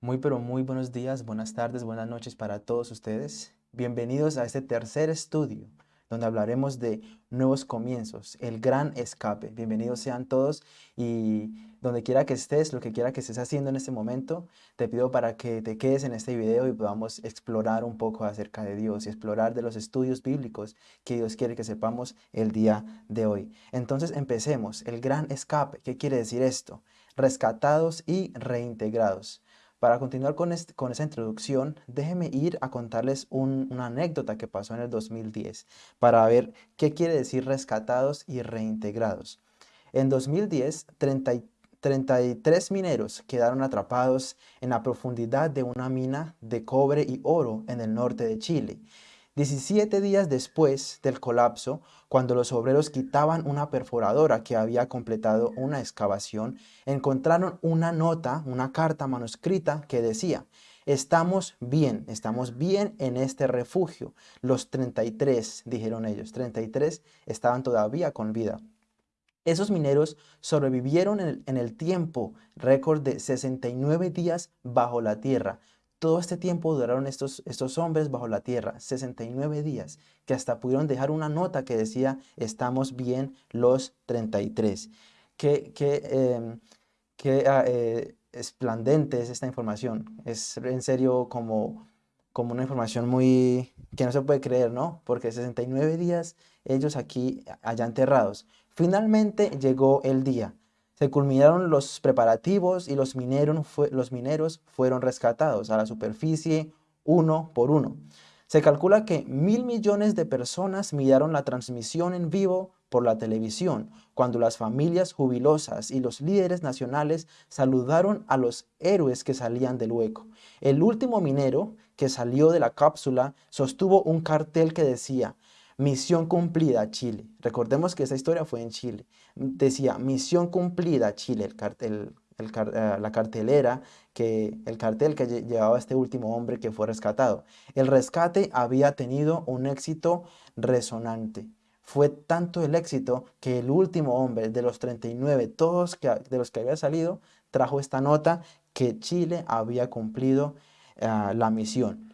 Muy pero muy buenos días, buenas tardes, buenas noches para todos ustedes. Bienvenidos a este tercer estudio donde hablaremos de nuevos comienzos, el gran escape. Bienvenidos sean todos y donde quiera que estés, lo que quiera que estés haciendo en este momento, te pido para que te quedes en este video y podamos explorar un poco acerca de Dios y explorar de los estudios bíblicos que Dios quiere que sepamos el día de hoy. Entonces empecemos, el gran escape. ¿Qué quiere decir esto? Rescatados y reintegrados. Para continuar con, con esa introducción, déjenme ir a contarles una anécdota que pasó en el 2010 para ver qué quiere decir rescatados y reintegrados. En 2010, 33 mineros quedaron atrapados en la profundidad de una mina de cobre y oro en el norte de Chile 17 días después del colapso, cuando los obreros quitaban una perforadora que había completado una excavación, encontraron una nota, una carta manuscrita que decía, estamos bien, estamos bien en este refugio. Los 33, dijeron ellos, 33 estaban todavía con vida. Esos mineros sobrevivieron en el, en el tiempo récord de 69 días bajo la tierra, todo este tiempo duraron estos, estos hombres bajo la tierra, 69 días, que hasta pudieron dejar una nota que decía, estamos bien los 33. Qué, qué, em, qué ah, eh, esplandente es esta información. Es en serio como, como una información muy que no se puede creer, ¿no? Porque 69 días ellos aquí allá enterrados. Finalmente llegó el día. Se culminaron los preparativos y los mineros, los mineros fueron rescatados a la superficie uno por uno. Se calcula que mil millones de personas miraron la transmisión en vivo por la televisión, cuando las familias jubilosas y los líderes nacionales saludaron a los héroes que salían del hueco. El último minero que salió de la cápsula sostuvo un cartel que decía, Misión cumplida, Chile. Recordemos que esa historia fue en Chile. Decía, misión cumplida, Chile, eh, la cartelera, que, el cartel que llevaba este último hombre que fue rescatado. El rescate había tenido un éxito resonante. Fue tanto el éxito que el último hombre de los 39, todos de los que había salido, trajo esta nota que Chile había cumplido eh, la misión.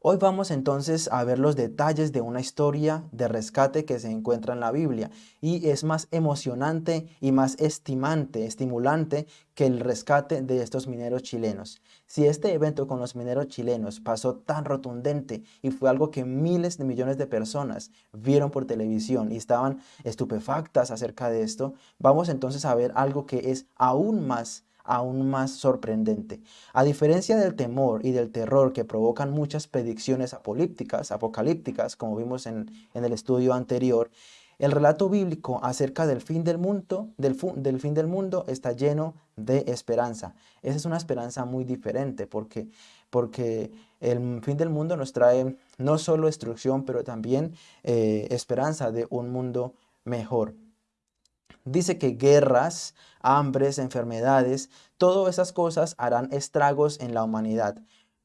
Hoy vamos entonces a ver los detalles de una historia de rescate que se encuentra en la Biblia y es más emocionante y más estimante, estimulante que el rescate de estos mineros chilenos. Si este evento con los mineros chilenos pasó tan rotundente y fue algo que miles de millones de personas vieron por televisión y estaban estupefactas acerca de esto, vamos entonces a ver algo que es aún más aún más sorprendente. A diferencia del temor y del terror que provocan muchas predicciones apocalípticas, apocalípticas como vimos en, el estudio anterior, el relato bíblico acerca del fin del mundo, del, del, fin del mundo está lleno de esperanza. Esa es una esperanza muy diferente porque, porque el fin del mundo nos trae no solo destrucción, pero también eh, esperanza de un mundo mejor. Dice que guerras, hambres, enfermedades, todas esas cosas harán estragos en la humanidad.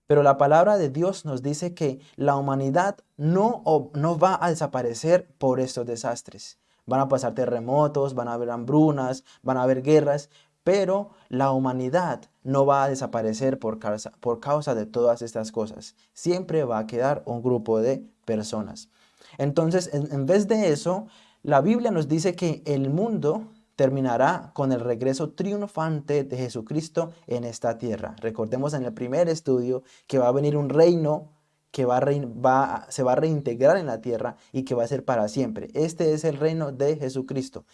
Pero la palabra de Dios nos dice que la humanidad no, no va a desaparecer por estos desastres. Van a pasar terremotos, van a haber hambrunas, van a haber guerras, pero la humanidad no va a desaparecer por causa, por causa de todas estas cosas. Siempre va a quedar un grupo de personas. Entonces, en vez de eso, la Biblia nos dice que el mundo terminará con el regreso triunfante de Jesucristo en esta tierra. Recordemos en el primer estudio que va a venir un reino que va, se va a reintegrar en la tierra y que va a ser para siempre. Este es el reino de Jesucristo.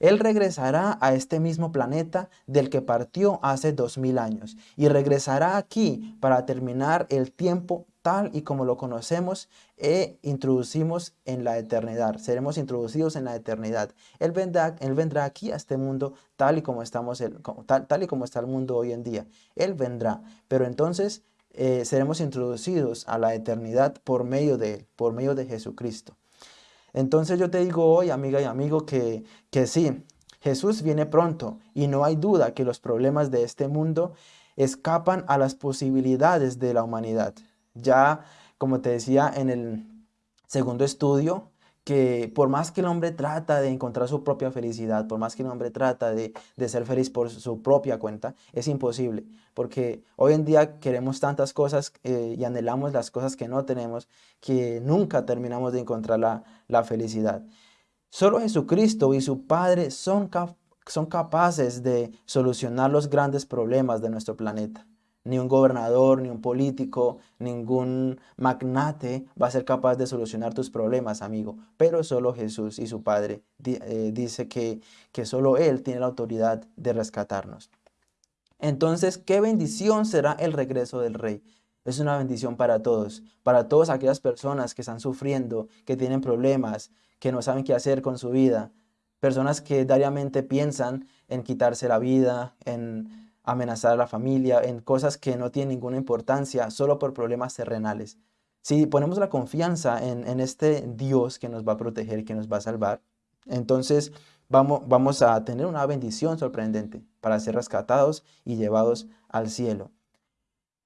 Él regresará a este mismo planeta del que partió hace dos mil años y regresará aquí para terminar el tiempo tal y como lo conocemos e introducimos en la eternidad. Seremos introducidos en la eternidad. Él vendrá, él vendrá aquí a este mundo tal y, como estamos, tal, y como está el mundo hoy en día. Él vendrá, pero entonces eh, seremos introducidos a la eternidad por medio de Él, por medio de Jesucristo. Entonces yo te digo hoy, amiga y amigo, que, que sí, Jesús viene pronto y no hay duda que los problemas de este mundo escapan a las posibilidades de la humanidad. Ya, como te decía en el segundo estudio, que por más que el hombre trata de encontrar su propia felicidad, por más que el hombre trata de, ser feliz por su propia cuenta, es imposible, porque hoy en día queremos tantas cosas eh, y anhelamos las cosas que no tenemos, que nunca terminamos de encontrar la, la felicidad. Solo Jesucristo y su Padre son, son capaces de solucionar los grandes problemas de nuestro planeta. Ni un gobernador, ni un político, ningún magnate va a ser capaz de solucionar tus problemas, amigo. Pero solo Jesús y su Padre eh, dice que, que solo Él tiene la autoridad de rescatarnos. Entonces, ¿qué bendición será el regreso del Rey? Es una bendición para todos, para todas aquellas personas que están sufriendo, que tienen problemas, que no saben qué hacer con su vida, personas que diariamente piensan en quitarse la vida, en amenazar a la familia, en cosas que no tienen ninguna importancia, solo por problemas terrenales. Si ponemos la confianza en, este Dios que nos va a proteger, que nos va a salvar, entonces vamos, vamos a tener una bendición sorprendente para ser rescatados y llevados al cielo.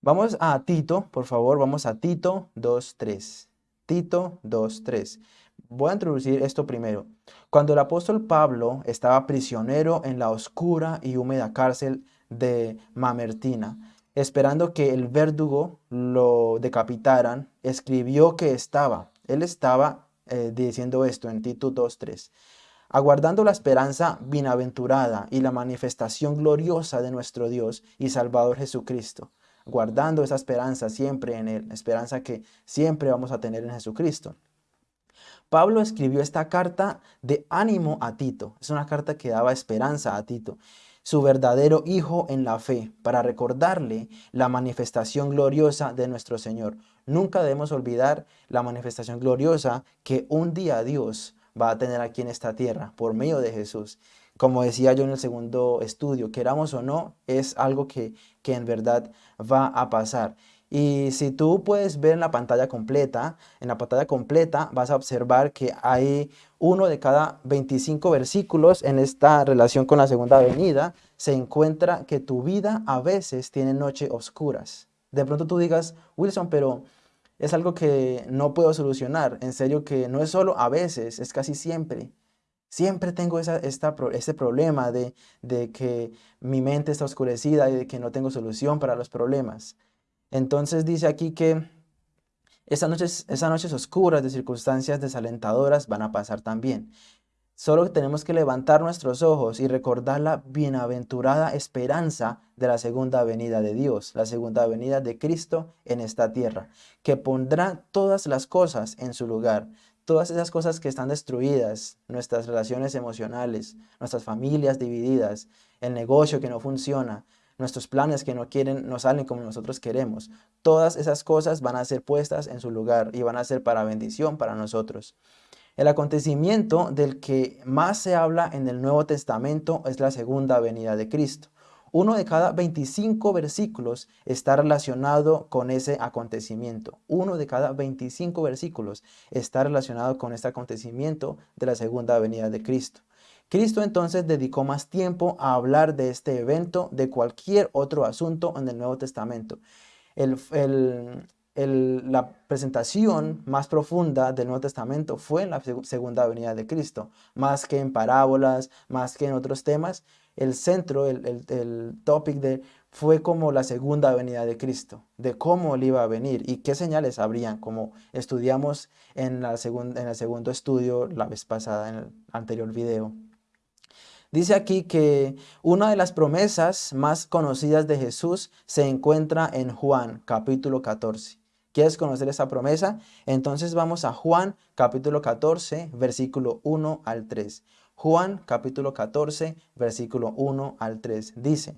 Vamos a Tito, por favor, vamos a Tito 2.3. Tito 2.3. Voy a introducir esto primero. Cuando el apóstol Pablo estaba prisionero en la oscura y húmeda cárcel de Mamertina. Esperando que el verdugo lo decapitaran, escribió que estaba, él estaba eh, diciendo esto en Tito 2.3, aguardando la esperanza bienaventurada y la manifestación gloriosa de nuestro Dios y Salvador Jesucristo, guardando esa esperanza siempre en Él, esperanza que siempre vamos a tener en Jesucristo. Pablo escribió esta carta de ánimo a Tito, es una carta que daba esperanza a Tito su verdadero Hijo en la fe, para recordarle la manifestación gloriosa de nuestro Señor. Nunca debemos olvidar la manifestación gloriosa que un día Dios va a tener aquí en esta tierra por medio de Jesús. Como decía yo en el segundo estudio, queramos o no, es algo que, que en verdad va a pasar. Y si tú puedes ver en la pantalla completa, en la pantalla completa vas a observar que hay uno de cada 25 versículos en esta relación con la segunda venida. Se encuentra que tu vida a veces tiene noches oscuras. De pronto tú digas, Wilson, pero es algo que no puedo solucionar. En serio que no es solo a veces, es casi siempre. Siempre tengo esa, esta, ese problema de, de que mi mente está oscurecida y de que no tengo solución para los problemas. Entonces dice aquí que esas noches, oscuras de circunstancias desalentadoras van a pasar también. Solo tenemos que levantar nuestros ojos y recordar la bienaventurada esperanza de la segunda venida de Dios, la segunda venida de Cristo en esta tierra, que pondrá todas las cosas en su lugar, todas esas cosas que están destruidas, nuestras relaciones emocionales, nuestras familias divididas, el negocio que no funciona, nuestros planes que no quieren, no salen como nosotros queremos. Todas esas cosas van a ser puestas en su lugar y van a ser para bendición para nosotros. El acontecimiento del que más se habla en el Nuevo Testamento es la segunda venida de Cristo. Uno de cada 25 versículos está relacionado con ese acontecimiento. Uno de cada 25 versículos está relacionado con este acontecimiento de la segunda venida de Cristo. Cristo entonces dedicó más tiempo a hablar de este evento de cualquier otro asunto en el Nuevo Testamento. la presentación más profunda del Nuevo Testamento fue en la segunda venida de Cristo, más que en parábolas, más que en otros temas. El centro, el, el, topic de, fue como la segunda venida de Cristo, de cómo él iba a venir y qué señales habrían, como estudiamos en el segundo estudio la vez pasada, en el anterior video. Dice aquí que una de las promesas más conocidas de Jesús se encuentra en Juan capítulo 14. ¿Quieres conocer esa promesa? Entonces vamos a Juan capítulo 14 versículo 1 al 3. Juan capítulo 14 versículo 1 al 3 dice,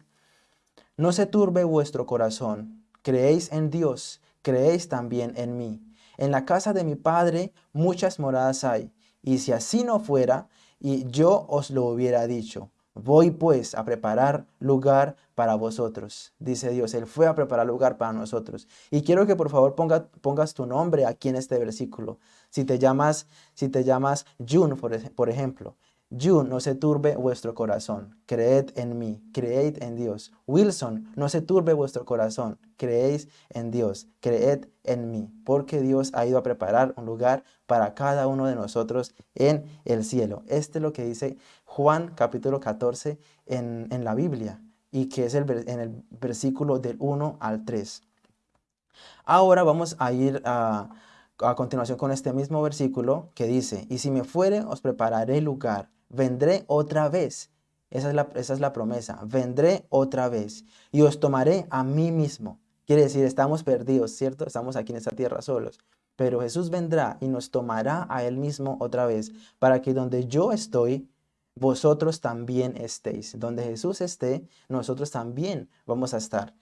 No se turbe vuestro corazón, creéis en Dios, creéis también en mí. En la casa de mi Padre muchas moradas hay, y si así no fuera, y yo os lo hubiera dicho. Voy pues a preparar lugar para vosotros, dice Dios. Él fue a preparar lugar para nosotros. Y quiero que por favor pongas tu nombre aquí en este versículo. Si te llamas, si te llamas June, por, ejemplo, June, no se turbe vuestro corazón, creed en mí, creed en Dios. Wilson, no se turbe vuestro corazón, creéis en Dios, creed en mí, porque Dios ha ido a preparar un lugar para cada uno de nosotros en el cielo. Este es lo que dice Juan capítulo 14 en, en la Biblia y que es el, en el versículo del 1 al 3. Ahora vamos a ir a, a continuación con este mismo versículo que dice, y si me fuere os prepararé lugar vendré otra vez. Esa es, la, esa es la promesa, vendré otra vez y os tomaré a mí mismo. Quiere decir, estamos perdidos, ¿cierto? Estamos aquí en esta tierra solos. Pero Jesús vendrá y nos tomará a Él mismo otra vez, para que donde yo estoy, vosotros también estéis. Donde Jesús esté, nosotros también vamos a estar.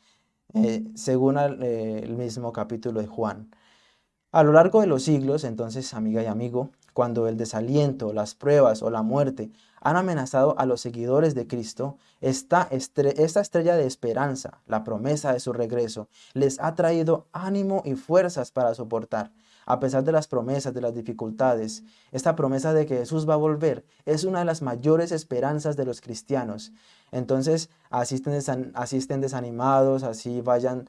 Eh, según eh, el mismo capítulo de Juan. A lo largo de los siglos, entonces, amiga y amigo, cuando el desaliento, las pruebas o la muerte han amenazado a los seguidores de Cristo, esta, esta estrella de esperanza, la promesa de su regreso, les ha traído ánimo y fuerzas para soportar. A pesar de las promesas, de las dificultades, esta promesa de que Jesús va a volver es una de las mayores esperanzas de los cristianos. Entonces asisten, asisten desanimados, así vayan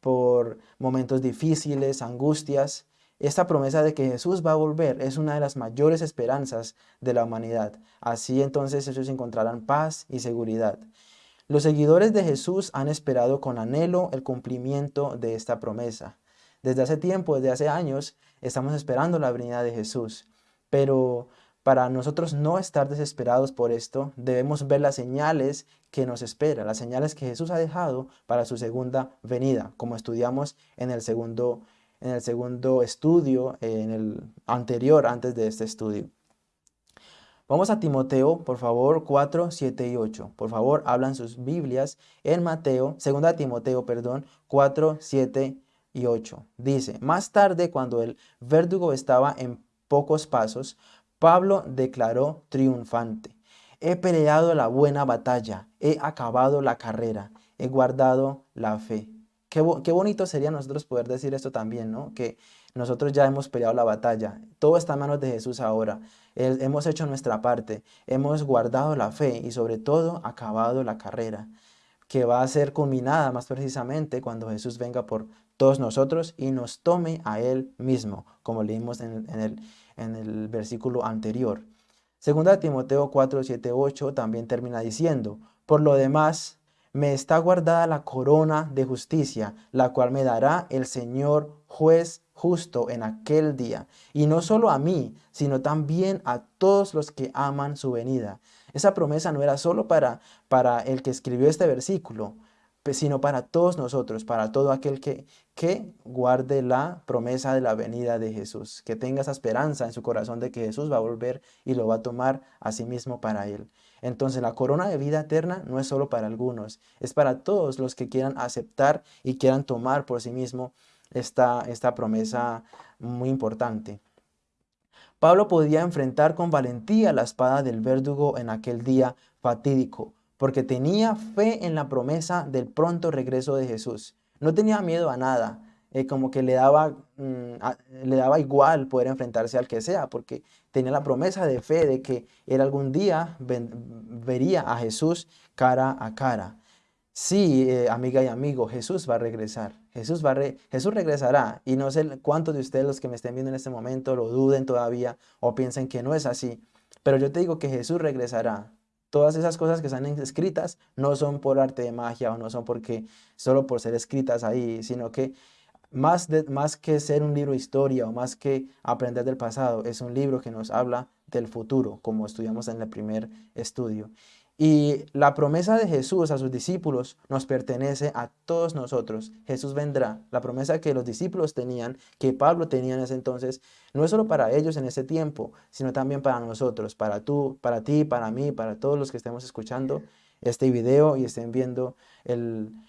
por momentos difíciles, angustias, esta promesa de que Jesús va a volver es una de las mayores esperanzas de la humanidad. Así entonces ellos encontrarán paz y seguridad. Los seguidores de Jesús han esperado con anhelo el cumplimiento de esta promesa. Desde hace tiempo, desde hace años, estamos esperando la venida de Jesús. Pero para nosotros no estar desesperados por esto, debemos ver las señales que nos espera, las señales que Jesús ha dejado para su segunda venida, como estudiamos en el segundo en el segundo estudio, en el anterior, antes de este estudio. Vamos a Timoteo, por favor, 4, 7 y 8. Por favor, hablan sus Biblias en Mateo, segunda Timoteo, perdón, 4, 7 y 8. Dice, más tarde, cuando el verdugo estaba en pocos pasos, Pablo declaró triunfante. He peleado la buena batalla, he acabado la carrera, he guardado la fe. Qué, bonito sería nosotros poder decir esto también, ¿no? Que nosotros ya hemos peleado la batalla, todo está en manos de Jesús ahora, hemos hecho nuestra parte, hemos guardado la fe y sobre todo acabado la carrera, que va a ser culminada más precisamente cuando Jesús venga por todos nosotros y nos tome a Él mismo, como leímos en, el, en el versículo anterior. Segunda Timoteo 4, 7, 8 también termina diciendo, por lo demás, me está guardada la corona de justicia, la cual me dará el Señor juez justo en aquel día. Y no solo a mí, sino también a todos los que aman su venida. Esa promesa no era solo para, para el que escribió este versículo, sino para todos nosotros, para todo aquel que, que guarde la promesa de la venida de Jesús, que tenga esa esperanza en su corazón de que Jesús va a volver y lo va a tomar a sí mismo para él. Entonces la corona de vida eterna no es solo para algunos, es para todos los que quieran aceptar y quieran tomar por sí mismo esta, esta promesa muy importante. Pablo podía enfrentar con valentía la espada del verdugo en aquel día fatídico, porque tenía fe en la promesa del pronto regreso de Jesús. No tenía miedo a nada, eh, como que le daba, mm, le daba igual poder enfrentarse al que sea, porque tenía la promesa de fe de que él algún día vería a Jesús cara a cara. Sí, eh, amiga y amigo, Jesús va a regresar. Jesús, va Jesús regresará. Y no sé cuántos de ustedes los que me estén viendo en este momento lo duden todavía o piensen que no es así. Pero yo te digo que Jesús regresará. Todas esas cosas que están escritas no son por arte de magia o no son porque solo por ser escritas ahí, sino que más, más que ser un libro de historia o más que aprender del pasado, es un libro que nos habla del futuro, como estudiamos en el primer estudio. Y la promesa de Jesús a sus discípulos nos pertenece a todos nosotros. Jesús vendrá. La promesa que los discípulos tenían, que Pablo tenía en ese entonces, no es solo para ellos en ese tiempo, sino también para nosotros, para tú, para ti, para mí, para todos los que estemos escuchando este video y estén viendo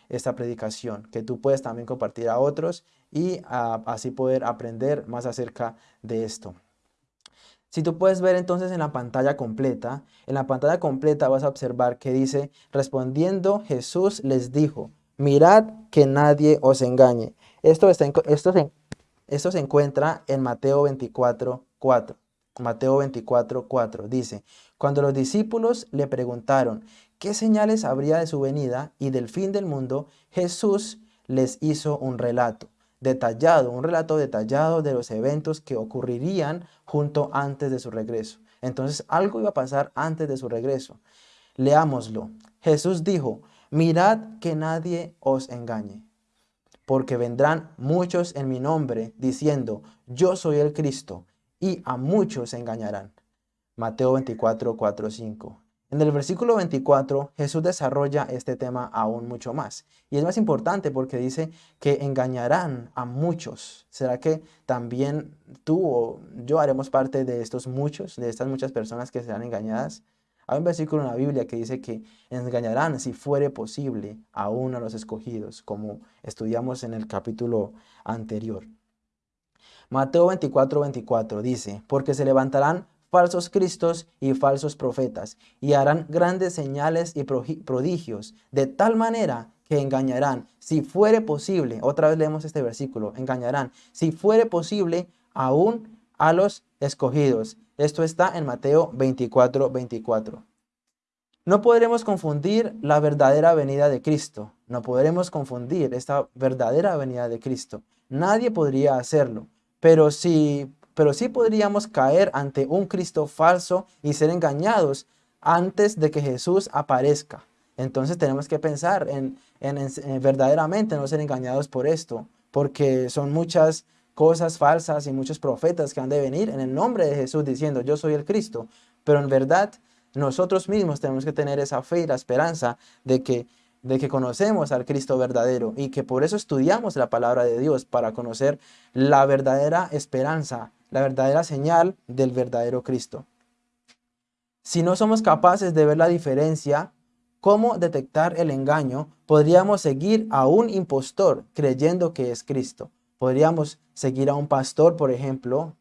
esta predicación, que tú puedes también compartir a otros y así poder aprender más acerca de esto. Si tú puedes ver entonces en la pantalla completa, en la pantalla completa vas a observar que dice, respondiendo Jesús les dijo, mirad que nadie os engañe. Esto, está esto, se, esto se encuentra en Mateo 24, 4. Mateo 24, 4 dice, Cuando los discípulos le preguntaron qué señales habría de su venida y del fin del mundo, Jesús les hizo un relato detallado, un relato detallado de los eventos que ocurrirían junto antes de su regreso. Entonces algo iba a pasar antes de su regreso. Leámoslo. Jesús dijo, mirad que nadie os engañe, porque vendrán muchos en mi nombre diciendo, yo soy el Cristo, y a muchos engañarán. Mateo 24, 4, 5. En el versículo 24, Jesús desarrolla este tema aún mucho más. Y es más importante porque dice que engañarán a muchos. ¿Será que también tú o yo haremos parte de estos muchos, de estas muchas personas que serán engañadas? Hay un versículo en la Biblia que dice que engañarán, si fuere posible, aún a los escogidos, como estudiamos en el capítulo anterior. Mateo 24, 24 dice, porque se levantarán falsos cristos y falsos profetas, y harán grandes señales y prodigios, de tal manera que engañarán, si fuere posible, otra vez leemos este versículo, engañarán, si fuere posible, aún a los escogidos. Esto está en Mateo 24, 24. No podremos confundir la verdadera venida de Cristo. No podremos confundir esta verdadera venida de Cristo. Nadie podría hacerlo. Pero si pero sí podríamos caer ante un Cristo falso y ser engañados antes de que Jesús aparezca. Entonces tenemos que pensar en, verdaderamente no ser engañados por esto, porque son muchas cosas falsas y muchos profetas que han de venir en el nombre de Jesús diciendo yo soy el Cristo, pero en verdad nosotros mismos tenemos que tener esa fe y la esperanza de que de que conocemos al Cristo verdadero y que por eso estudiamos la palabra de Dios para conocer la verdadera esperanza la verdadera señal del verdadero Cristo. Si no somos capaces de ver la diferencia, cómo detectar el engaño, podríamos seguir a un impostor creyendo que es Cristo. Podríamos seguir a un pastor, por ejemplo,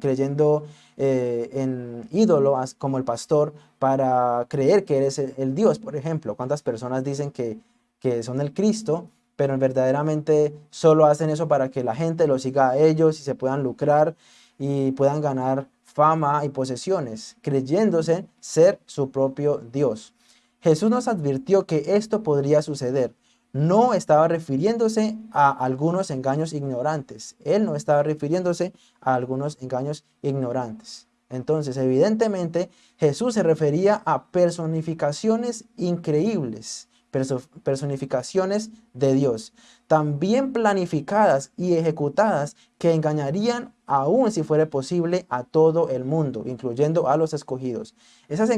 creyendo eh, en ídolos como el pastor para creer que eres el, Dios, por ejemplo. ¿Cuántas personas dicen que, que son el Cristo pero verdaderamente solo hacen eso para que la gente lo siga a ellos y se puedan lucrar y puedan ganar fama y posesiones, creyéndose ser su propio Dios. Jesús nos advirtió que esto podría suceder. No estaba refiriéndose a algunos engaños ignorantes. Él no estaba refiriéndose a algunos engaños ignorantes. Entonces, evidentemente, Jesús se refería a personificaciones increíbles personificaciones de Dios, también planificadas y ejecutadas que engañarían aún si fuera posible a todo el mundo, incluyendo a los escogidos. Esas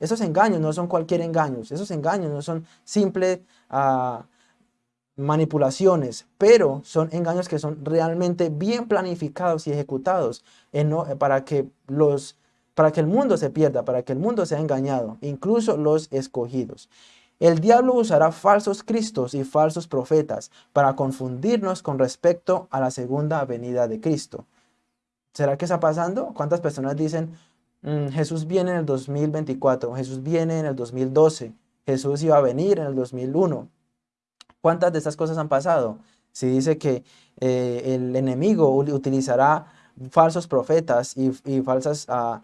esos engaños no son cualquier engaños, esos engaños no son simples ah, manipulaciones, pero son engaños que son realmente bien planificados y ejecutados para que el mundo se pierda, para que el mundo sea engañado, incluso los escogidos. El diablo usará falsos cristos y falsos profetas para confundirnos con respecto a la segunda venida de Cristo. ¿Será que está pasando? ¿Cuántas personas dicen, mm, Jesús viene en el 2024, Jesús viene en el 2012, Jesús iba a venir en el 2001? ¿Cuántas de estas cosas han pasado? Si dice que eh, el enemigo utilizará falsos profetas y, falsas uh,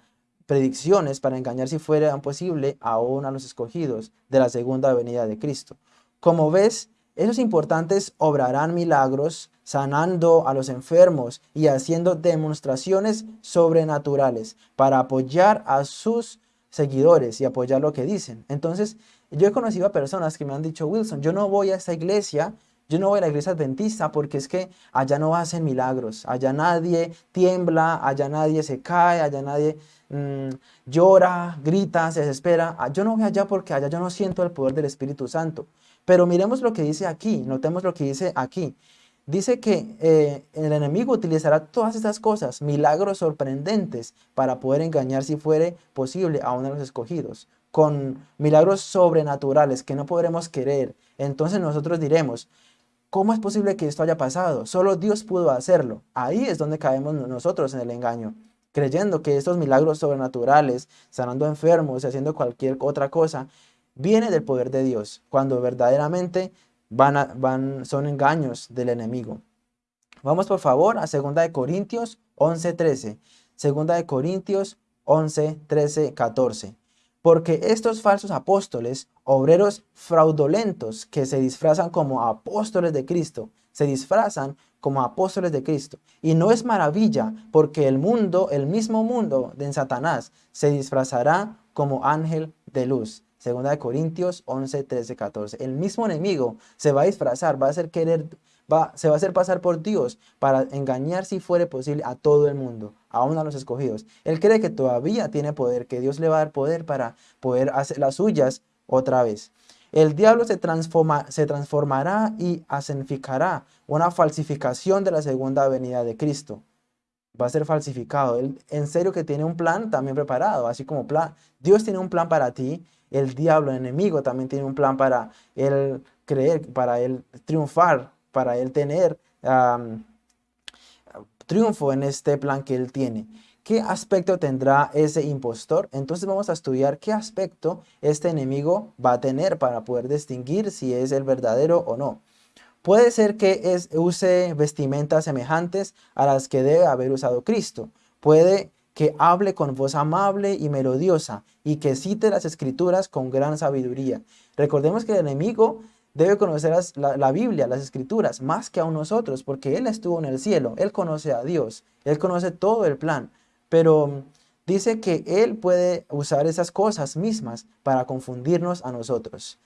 predicciones para engañar si fuera posible aún a los escogidos de la segunda venida de Cristo. Como ves, esos importantes obrarán milagros, sanando a los enfermos y haciendo demostraciones sobrenaturales para apoyar a sus seguidores y apoyar lo que dicen. Entonces, yo he conocido a personas que me han dicho, Wilson, yo no voy a esta iglesia yo no voy a la iglesia adventista porque es que allá no hacen milagros, allá nadie tiembla, allá nadie se cae, allá nadie mm, llora, grita, se desespera. Ah, yo no voy allá porque allá yo no siento el poder del Espíritu Santo. Pero miremos lo que dice aquí, notemos lo que dice aquí. Dice que eh, el enemigo utilizará todas estas cosas, milagros sorprendentes, para poder engañar si fuere posible a uno de los escogidos, con milagros sobrenaturales que no podremos querer. Entonces nosotros diremos, ¿Cómo es posible que esto haya pasado? Solo Dios pudo hacerlo. Ahí es donde caemos nosotros en el engaño, creyendo que estos milagros sobrenaturales, sanando enfermos y haciendo cualquier otra cosa, viene del poder de Dios, cuando verdaderamente van, son engaños del enemigo. Vamos por favor a 2 de Corintios 11:13. 2 de Corintios 11, 13, 14. Porque estos falsos apóstoles, obreros fraudulentos que se disfrazan como apóstoles de Cristo, se disfrazan como apóstoles de Cristo. Y no es maravilla, porque el mundo, el mismo mundo de Satanás, se disfrazará como ángel de luz. Segunda de Corintios 11, 13, 14. El mismo enemigo se va a disfrazar, va a hacer querer, va, se va a hacer pasar por Dios para engañar si fuere posible a todo el mundo, aún a los escogidos. Él cree que todavía tiene poder, que Dios le va a dar poder para poder hacer las suyas otra vez. El diablo se, transforma, se transformará y asenificará una falsificación de la segunda venida de Cristo. Va a ser falsificado. Él en serio que tiene un plan también preparado, así como plan. Dios tiene un plan para ti, el diablo, el enemigo, también tiene un plan para él creer, para él triunfar, para él tener triunfo en este plan que él tiene. ¿Qué aspecto tendrá ese impostor? Entonces vamos a estudiar qué aspecto este enemigo va a tener para poder distinguir si es el verdadero o no. Puede ser que use vestimentas semejantes a las que debe haber usado Cristo. Puede que hable con voz amable y melodiosa y que cite las escrituras con gran sabiduría. Recordemos que el enemigo debe conocer la, la, Biblia, las escrituras, más que a nosotros, porque Él estuvo en el cielo, Él conoce a Dios, Él conoce todo el plan pero dice que Él puede usar esas cosas mismas para confundirnos a nosotros.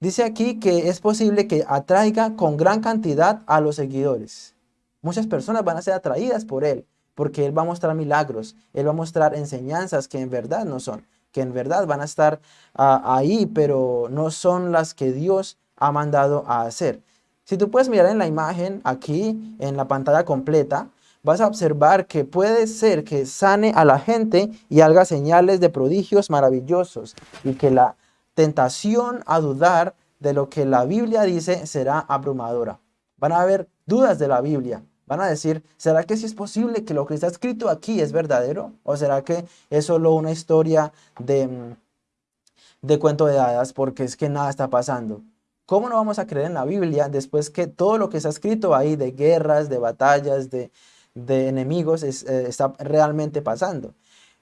Dice aquí que es posible que atraiga con gran cantidad a los seguidores. Muchas personas van a ser atraídas por Él, porque Él va a mostrar milagros, Él va a mostrar enseñanzas que en verdad no son, que en verdad van a estar ah, ahí, pero no son las que Dios ha mandado a hacer. Si tú puedes mirar en la imagen aquí, en la pantalla completa, vas a observar que puede ser que sane a la gente y haga señales de prodigios maravillosos y que la tentación a dudar de lo que la Biblia dice será abrumadora. Van a haber dudas de la Biblia. Van a decir, ¿será que si es posible que lo que está escrito aquí es verdadero? ¿O será que es solo una historia de, mm, de cuento de hadas porque es que nada está pasando? ¿Cómo no vamos a creer en la Biblia después que todo lo que está escrito ahí de guerras, de batallas, de, de enemigos eh, está realmente pasando.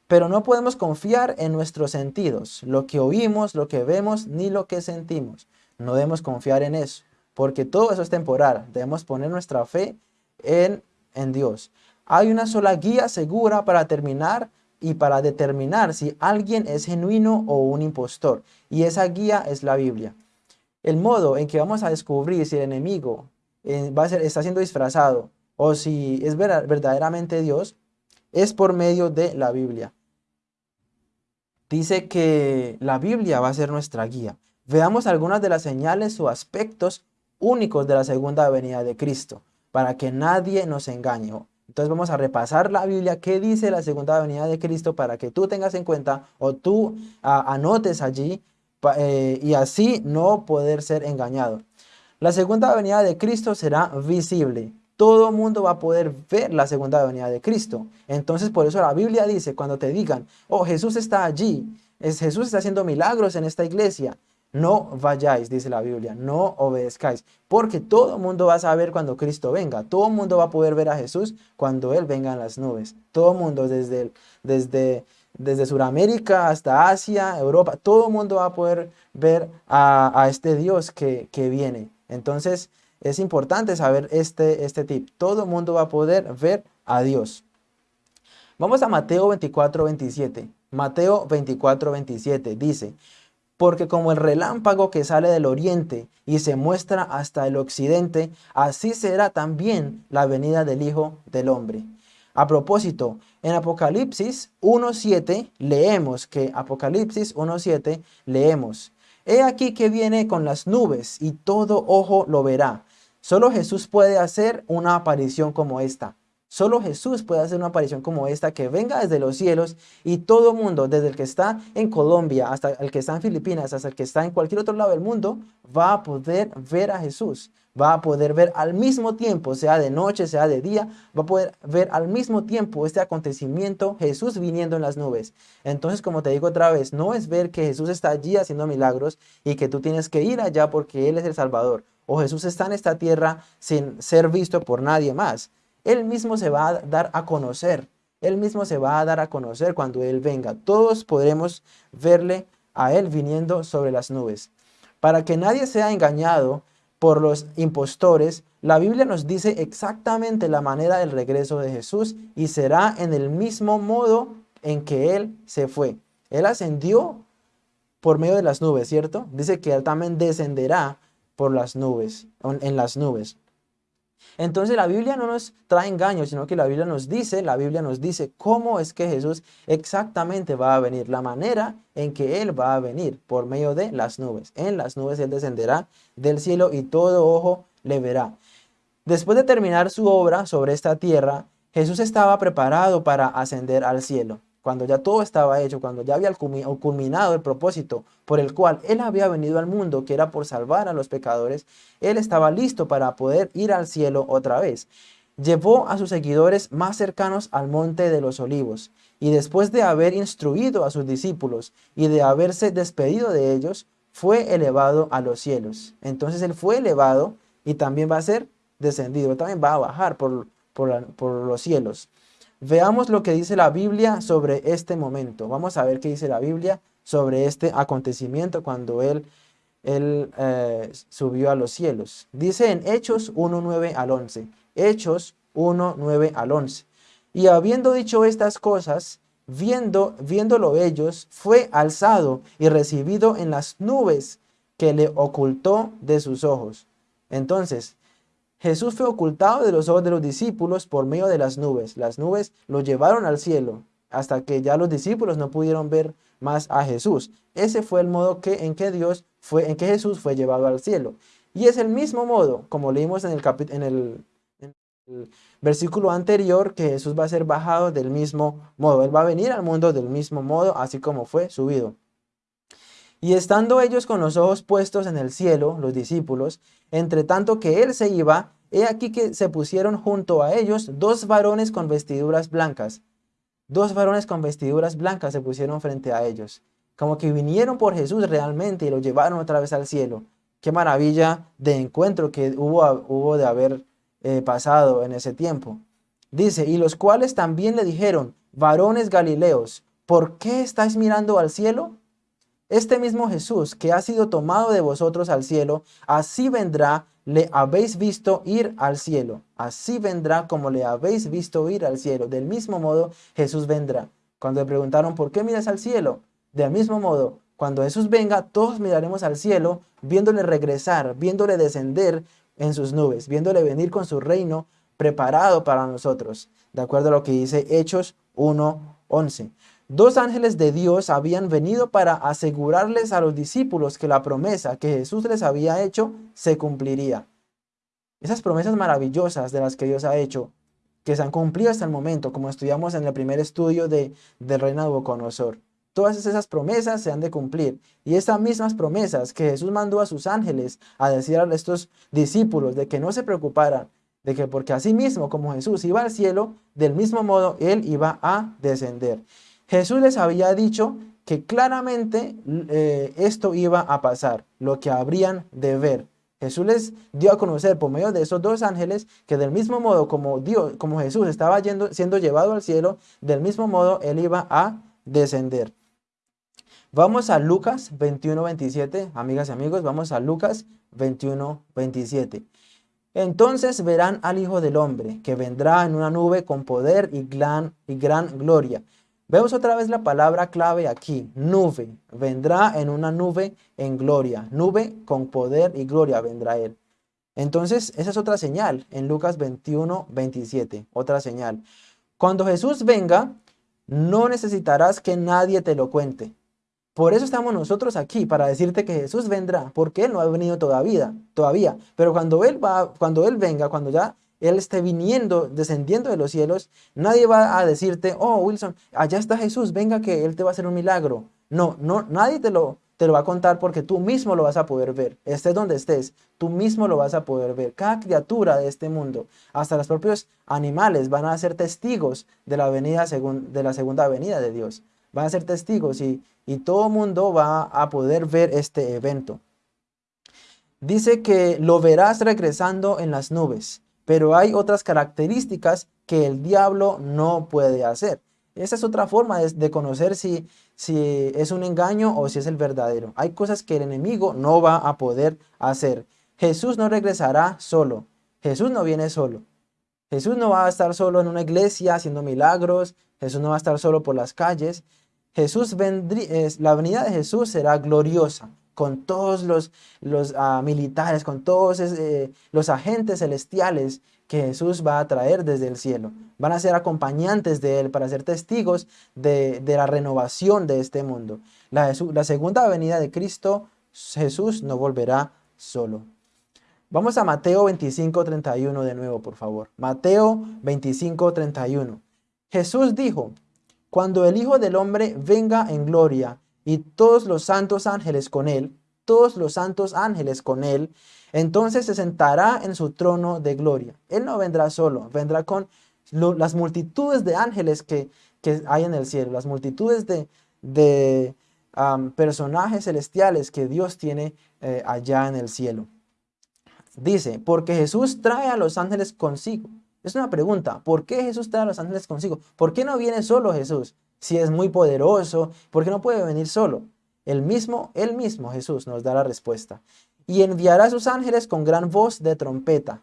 Pero no podemos confiar en nuestros sentidos, lo que oímos, lo que vemos, ni lo que sentimos. No debemos confiar en eso, porque todo eso es temporal. Debemos poner nuestra fe en, en Dios. Hay una sola guía segura para terminar y para determinar si alguien es genuino o un impostor. Y esa guía es la Biblia. El modo en que vamos a descubrir si el enemigo eh, va a ser, está siendo disfrazado o si es verdaderamente Dios, es por medio de la Biblia. Dice que la Biblia va a ser nuestra guía. Veamos algunas de las señales o aspectos únicos de la segunda venida de Cristo, para que nadie nos engañe. Entonces vamos a repasar la Biblia, qué dice la segunda venida de Cristo, para que tú tengas en cuenta o tú anotes allí eh, y así no poder ser engañado. La segunda venida de Cristo será visible todo mundo va a poder ver la segunda venida de Cristo. Entonces por eso la Biblia dice, cuando te digan, oh Jesús está allí, es, Jesús está haciendo milagros en esta iglesia, no vayáis, dice la Biblia, no obedezcáis, porque todo el mundo va a saber cuando Cristo venga, todo el mundo va a poder ver a Jesús cuando Él venga en las nubes, todo el mundo desde, desde, desde Sudamérica hasta Asia, Europa, todo el mundo va a poder ver a, este Dios que, que viene. Entonces, es importante saber este, este tip. Todo el mundo va a poder ver a Dios. Vamos a Mateo 24, 27. Mateo 24, 27 dice, porque como el relámpago que sale del oriente y se muestra hasta el occidente, así será también la venida del Hijo del Hombre. A propósito, en Apocalipsis 1.7 leemos que Apocalipsis 1.7 leemos, He aquí que viene con las nubes y todo ojo lo verá Solo Jesús puede hacer una aparición como esta. Solo Jesús puede hacer una aparición como esta que venga desde los cielos y todo mundo, desde el que está en Colombia hasta el que está en Filipinas, hasta el que está en cualquier otro lado del mundo, va a poder ver a Jesús. Va a poder ver al mismo tiempo, sea de noche, sea de día, va a poder ver al mismo tiempo este acontecimiento, Jesús viniendo en las nubes. Entonces, como te digo otra vez, no es ver que Jesús está allí haciendo milagros y que tú tienes que ir allá porque Él es el Salvador o Jesús está en esta tierra sin ser visto por nadie más. Él mismo se va a dar a conocer. Él mismo se va a dar a conocer cuando Él venga. Todos podremos verle a Él viniendo sobre las nubes. Para que nadie sea engañado por los impostores, la Biblia nos dice exactamente la manera del regreso de Jesús y será en el mismo modo en que Él se fue. Él ascendió por medio de las nubes, ¿cierto? Dice que Él también descenderá por las nubes, en las nubes. Entonces la Biblia no nos trae engaños, sino que la Biblia nos dice, la Biblia nos dice cómo es que Jesús exactamente va a venir, la manera en que Él va a venir por medio de las nubes. En las nubes Él descenderá del cielo y todo ojo le verá. Después de terminar su obra sobre esta tierra, Jesús estaba preparado para ascender al cielo cuando ya todo estaba hecho, cuando ya había culminado el propósito por el cual Él había venido al mundo, que era por salvar a los pecadores, Él estaba listo para poder ir al cielo otra vez. Llevó a sus seguidores más cercanos al monte de los olivos, y después de haber instruido a sus discípulos y de haberse despedido de ellos, fue elevado a los cielos. Entonces Él fue elevado y también va a ser descendido, también va a bajar por, por los cielos. Veamos lo que dice la Biblia sobre este momento. Vamos a ver qué dice la Biblia sobre este acontecimiento cuando Él, eh, subió a los cielos. Dice en Hechos 1, 9 al 11. Hechos 1, 9 al 11. Y habiendo dicho estas cosas, viendo, viéndolo ellos, fue alzado y recibido en las nubes que le ocultó de sus ojos. Entonces, Jesús fue ocultado de los ojos de los discípulos por medio de las nubes. Las nubes lo llevaron al cielo hasta que ya los discípulos no pudieron ver más a Jesús. Ese fue el modo que, en que Dios fue, en que Jesús fue llevado al cielo. Y es el mismo modo, como leímos en el, en el, en el versículo anterior, que Jesús va a ser bajado del mismo modo. Él va a venir al mundo del mismo modo, así como fue subido. Y estando ellos con los ojos puestos en el cielo, los discípulos, entre tanto que él se iba, he aquí que se pusieron junto a ellos dos varones con vestiduras blancas. Dos varones con vestiduras blancas se pusieron frente a ellos. Como que vinieron por Jesús realmente y lo llevaron otra vez al cielo. Qué maravilla de encuentro que hubo, de haber eh, pasado en ese tiempo. Dice, y los cuales también le dijeron, varones galileos, ¿por qué estáis mirando al cielo? Este mismo Jesús que ha sido tomado de vosotros al cielo, así vendrá, le habéis visto ir al cielo. Así vendrá como le habéis visto ir al cielo. Del mismo modo Jesús vendrá. Cuando le preguntaron, ¿por qué miras al cielo? Del mismo modo, cuando Jesús venga, todos miraremos al cielo, viéndole regresar, viéndole descender en sus nubes, viéndole venir con su reino preparado para nosotros. De acuerdo a lo que dice Hechos 1.11. Dos ángeles de Dios habían venido para asegurarles a los discípulos que la promesa que Jesús les había hecho se cumpliría. Esas promesas maravillosas de las que Dios ha hecho, que se han cumplido hasta el momento, como estudiamos en el primer estudio de, del de Nabucodonosor. Todas esas promesas se han de cumplir. Y estas mismas promesas que Jesús mandó a sus ángeles a decir a estos discípulos de que no se preocuparan, de que porque así mismo como Jesús iba al cielo, del mismo modo Él iba a descender. Jesús les había dicho que claramente eh, esto iba a pasar, lo que habrían de ver. Jesús les dio a conocer por medio de esos dos ángeles que del mismo modo como, Dios, como Jesús estaba siendo llevado al cielo, del mismo modo él iba a descender. Vamos a Lucas 21, 27, amigas y amigos, vamos a Lucas 21, 27. Entonces verán al Hijo del Hombre, que vendrá en una nube con poder y gran, y gran gloria Vemos otra vez la palabra clave aquí, nube. Vendrá en una nube en gloria. Nube con poder y gloria vendrá Él. Entonces, esa es otra señal en Lucas 21, 27. Otra señal. Cuando Jesús venga, no necesitarás que nadie te lo cuente. Por eso estamos nosotros aquí, para decirte que Jesús vendrá, porque Él no ha venido todavía, todavía. Pero cuando Él, va, cuando él venga, cuando ya él esté viniendo, descendiendo de los cielos, nadie va a decirte, oh Wilson, allá está Jesús, venga que Él te va a hacer un milagro. No, no, nadie te lo, te lo va a contar porque tú mismo lo vas a poder ver. Estés donde estés, tú mismo lo vas a poder ver. Cada criatura de este mundo, hasta los propios animales, van a ser testigos de la, venida de la segunda venida de Dios. Van a ser testigos y, y todo mundo va a poder ver este evento. Dice que lo verás regresando en las nubes pero hay otras características que el diablo no puede hacer. Esa es otra forma de, conocer si, es un engaño o si es el verdadero. Hay cosas que el enemigo no va a poder hacer. Jesús no regresará solo. Jesús no viene solo. Jesús no va a estar solo en una iglesia haciendo milagros. Jesús no va a estar solo por las calles. Jesús la venida de Jesús será gloriosa con todos los, ah, militares, con todos eh, los agentes celestiales que Jesús va a traer desde el cielo. Van a ser acompañantes de Él para ser testigos de, la renovación de este mundo. La segunda venida de Cristo, Jesús no volverá solo. Vamos a Mateo 25, 31 de nuevo, por favor. Mateo 25, 31. Jesús dijo, cuando el Hijo del Hombre venga en gloria y todos los santos ángeles con él, todos los santos ángeles con él, entonces se sentará en su trono de gloria. Él no vendrá solo, vendrá con las multitudes de ángeles que, hay en el cielo, las multitudes de, de personajes celestiales que Dios tiene eh, allá en el cielo. Dice, porque Jesús trae a los ángeles consigo. Es una pregunta, ¿por qué Jesús trae a los ángeles consigo? ¿Por qué no viene solo Jesús? Si es muy poderoso, ¿por qué no puede venir solo? El mismo, él mismo, Jesús, nos da la respuesta. Y enviará a sus ángeles con gran voz de trompeta.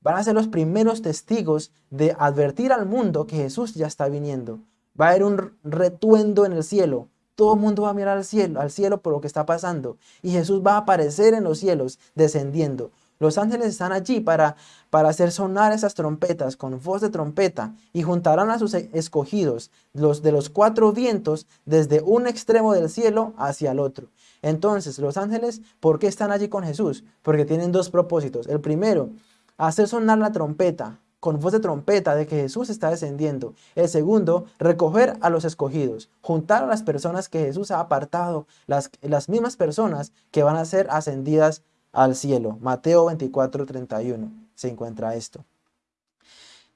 Van a ser los primeros testigos de advertir al mundo que Jesús ya está viniendo. Va a haber un retuendo en el cielo. Todo el mundo va a mirar al cielo, al cielo por lo que está pasando. Y Jesús va a aparecer en los cielos, descendiendo. Los ángeles están allí para, para hacer sonar esas trompetas con voz de trompeta y juntarán a sus escogidos, los de los cuatro vientos, desde un extremo del cielo hacia el otro. Entonces, los ángeles, ¿por qué están allí con Jesús? Porque tienen dos propósitos. El primero, hacer sonar la trompeta con voz de trompeta de que Jesús está descendiendo. El segundo, recoger a los escogidos, juntar a las personas que Jesús ha apartado, las, las mismas personas que van a ser ascendidas al cielo. Mateo 24, 31 se encuentra esto.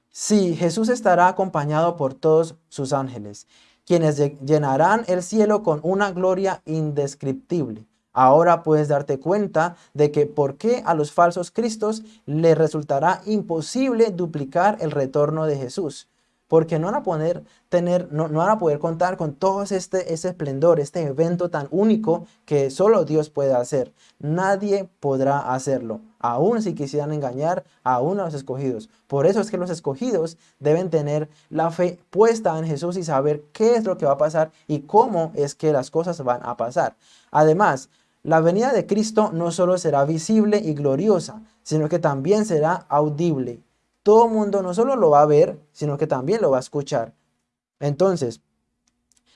Sí, Jesús estará acompañado por todos sus ángeles, quienes llenarán el cielo con una gloria indescriptible. Ahora puedes darte cuenta de que por qué a los falsos cristos les resultará imposible duplicar el retorno de Jesús porque no van a poder tener, no, van a poder contar con todo este, ese esplendor, este evento tan único que solo Dios puede hacer. Nadie podrá hacerlo, aun si quisieran engañar aún a los escogidos. Por eso es que los escogidos deben tener la fe puesta en Jesús y saber qué es lo que va a pasar y cómo es que las cosas van a pasar. Además, la venida de Cristo no solo será visible y gloriosa, sino que también será audible todo mundo no solo lo va a ver, sino que también lo va a escuchar. Entonces,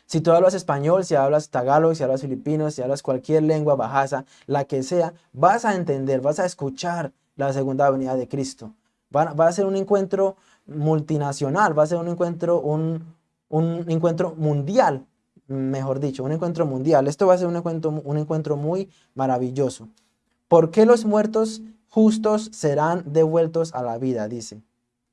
si tú hablas español, si hablas tagalog, si hablas filipino, si hablas cualquier lengua bajasa, la que sea, vas a entender, vas a escuchar la segunda venida de Cristo. Va, a ser un encuentro multinacional, va a ser un encuentro, un, un encuentro mundial, mejor dicho, un encuentro mundial. Esto va a ser un encuentro, un encuentro muy maravilloso. ¿Por qué los muertos justos serán devueltos a la vida, dice.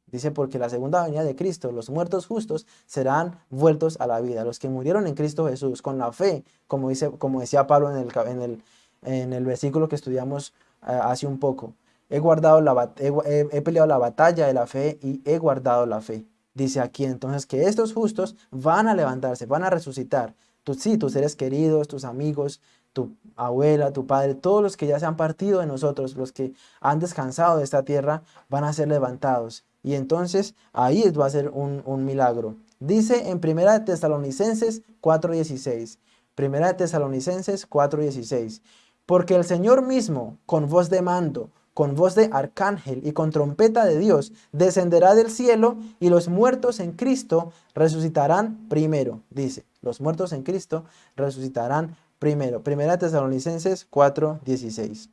Dice porque la segunda venida de Cristo, los muertos justos serán vueltos a la vida. Los que murieron en Cristo Jesús con la fe, como, dice, como decía Pablo en el, en, el, en el versículo que estudiamos eh, hace un poco. He, guardado la, he, peleado la batalla de la fe y he guardado la fe. Dice aquí entonces que estos justos van a levantarse, van a resucitar. Tú, sí, tus seres queridos, tus amigos, tu abuela, tu padre, todos los que ya se han partido de nosotros, los que han descansado de esta tierra, van a ser levantados. Y entonces ahí va a ser un, milagro. Dice en Primera de Tesalonicenses 4.16. Primera de Tesalonicenses 4.16. Porque el Señor mismo, con voz de mando, con voz de arcángel y con trompeta de Dios, descenderá del cielo y los muertos en Cristo resucitarán primero. Dice, los muertos en Cristo resucitarán Primero, Primera Tesalonicenses 4:16.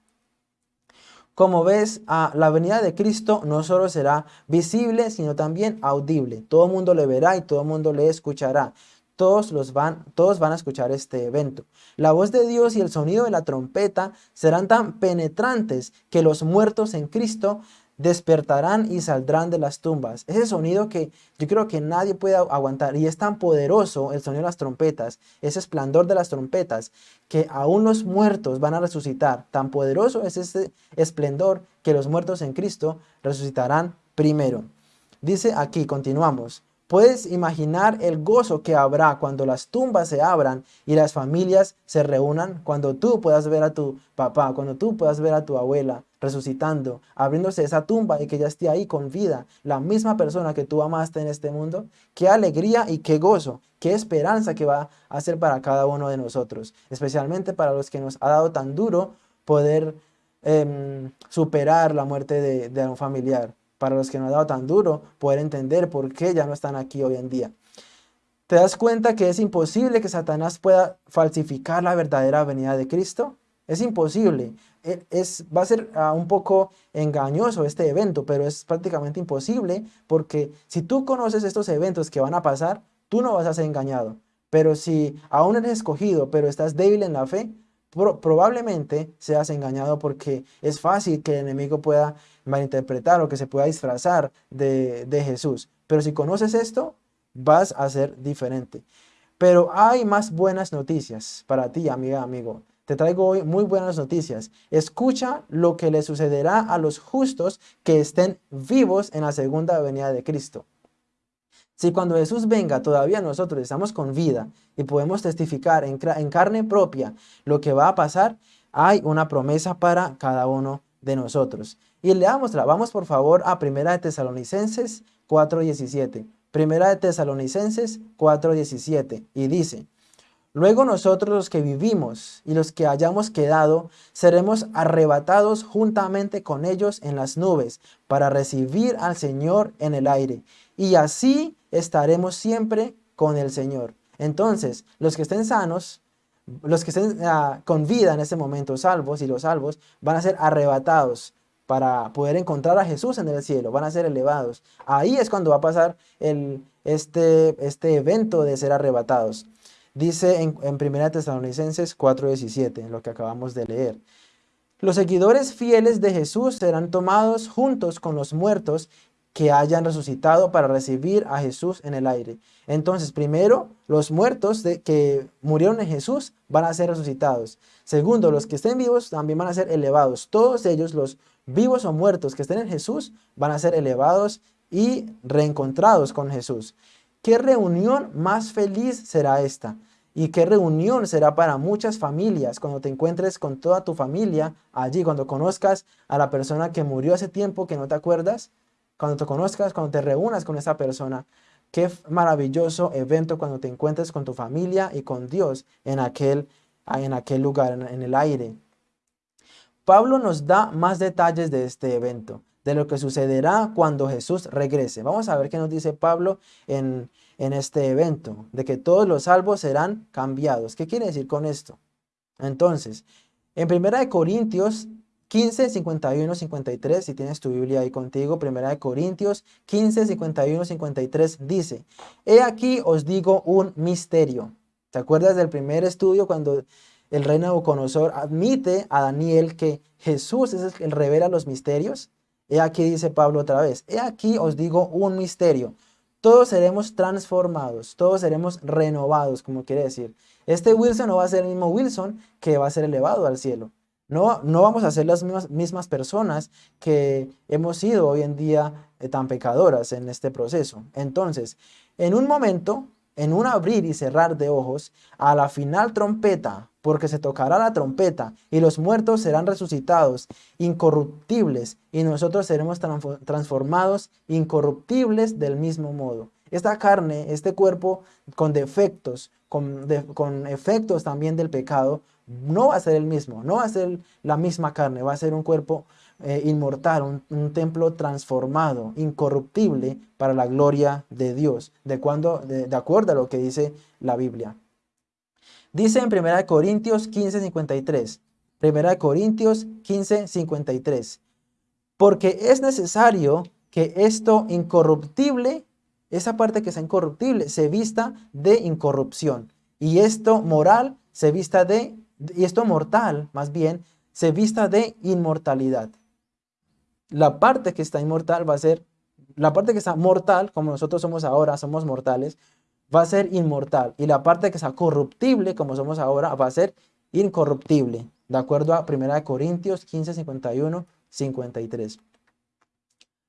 Como ves, a la venida de Cristo no solo será visible, sino también audible. Todo el mundo le verá y todo el mundo le escuchará. Todos, los van, todos van a escuchar este evento. La voz de Dios y el sonido de la trompeta serán tan penetrantes que los muertos en Cristo despertarán y saldrán de las tumbas. Ese sonido que yo creo que nadie puede aguantar y es tan poderoso el sonido de las trompetas, ese esplendor de las trompetas, que aún los muertos van a resucitar. Tan poderoso es ese esplendor que los muertos en Cristo resucitarán primero. Dice aquí, continuamos. Puedes imaginar el gozo que habrá cuando las tumbas se abran y las familias se reúnan, cuando tú puedas ver a tu papá, cuando tú puedas ver a tu abuela resucitando, abriéndose esa tumba y que ya esté ahí con vida, la misma persona que tú amaste en este mundo. Qué alegría y qué gozo, qué esperanza que va a ser para cada uno de nosotros, especialmente para los que nos ha dado tan duro poder em, superar la muerte de, de un familiar para los que no ha dado tan duro, poder entender por qué ya no están aquí hoy en día. ¿Te das cuenta que es imposible que Satanás pueda falsificar la verdadera venida de Cristo? Es imposible. E, es, va a ser ah, un poco engañoso este evento, pero es prácticamente imposible porque si tú conoces estos eventos que van a pasar, tú no vas a ser engañado. Pero si aún eres escogido, pero estás débil en la fe, probablemente seas engañado porque es fácil que el enemigo pueda malinterpretar o que se pueda disfrazar de, de Jesús. Pero si conoces esto, vas a ser diferente. Pero hay más buenas noticias para ti, amiga, amigo. Te traigo hoy muy buenas noticias. Escucha lo que le sucederá a los justos que estén vivos en la segunda venida de Cristo. Si cuando Jesús venga todavía nosotros estamos con vida y podemos testificar en, carne propia lo que va a pasar, hay una promesa para cada uno de nosotros. Y leámosla. Vamos por favor a Primera de Tesalonicenses 4.17. Primera de Tesalonicenses 4.17. Y dice, Luego nosotros los que vivimos y los que hayamos quedado, seremos arrebatados juntamente con ellos en las nubes para recibir al Señor en el aire. Y así estaremos siempre con el Señor. Entonces, los que estén sanos, los que estén ah, con vida en ese momento, salvos y los salvos, van a ser arrebatados para poder encontrar a Jesús en el cielo, van a ser elevados. Ahí es cuando va a pasar este, este evento de ser arrebatados. Dice en, en 1 Tesalonicenses 4.17, lo que acabamos de leer. Los seguidores fieles de Jesús serán tomados juntos con los muertos que hayan resucitado para recibir a Jesús en el aire. Entonces, primero, los muertos de, que murieron en Jesús van a ser resucitados. Segundo, los que estén vivos también van a ser elevados. Todos ellos, los vivos o muertos que estén en Jesús, van a ser elevados y reencontrados con Jesús. ¿Qué reunión más feliz será esta? ¿Y qué reunión será para muchas familias cuando te encuentres con toda tu familia allí, cuando conozcas a la persona que murió hace tiempo que no te acuerdas? cuando te conozcas, cuando te reúnas con esa persona. Qué maravilloso evento cuando te encuentres con tu familia y con Dios en aquel, en aquel lugar, en, el aire. Pablo nos da más detalles de este evento, de lo que sucederá cuando Jesús regrese. Vamos a ver qué nos dice Pablo en, en este evento, de que todos los salvos serán cambiados. ¿Qué quiere decir con esto? Entonces, en 1 Corintios 15, 51, 53, si tienes tu Biblia ahí contigo, Primera de Corintios 15, 51, 53, dice, He aquí os digo un misterio. ¿Te acuerdas del primer estudio cuando el rey Nabucodonosor admite a Daniel que Jesús es el que revela los misterios? He aquí dice Pablo otra vez, He aquí os digo un misterio. Todos seremos transformados, todos seremos renovados, como quiere decir. Este Wilson no va a ser el mismo Wilson que va a ser elevado al cielo. No, no vamos a ser las mismas, personas que hemos sido hoy en día eh, tan pecadoras en este proceso. Entonces, en un momento, en un abrir y cerrar de ojos, a la final trompeta, porque se tocará la trompeta y los muertos serán resucitados, incorruptibles, y nosotros seremos transformados, incorruptibles del mismo modo. Esta carne, este cuerpo con defectos, con, con efectos también del pecado, no va a ser el mismo, no va a ser la misma carne, va a ser un cuerpo eh, inmortal, un, templo transformado, incorruptible para la gloria de Dios, de, cuando, de, acuerdo a lo que dice la Biblia. Dice en 1 Corintios 15:53, 1 Corintios 15:53, porque es necesario que esto incorruptible, esa parte que es incorruptible, se vista de incorrupción, y esto moral se vista de y esto mortal, más bien, se vista de inmortalidad. La parte que está inmortal va a ser, la parte que está mortal, como nosotros somos ahora, somos mortales, va a ser inmortal. Y la parte que está corruptible, como somos ahora, va a ser incorruptible. De acuerdo a 1 Corintios 15, 51, 53.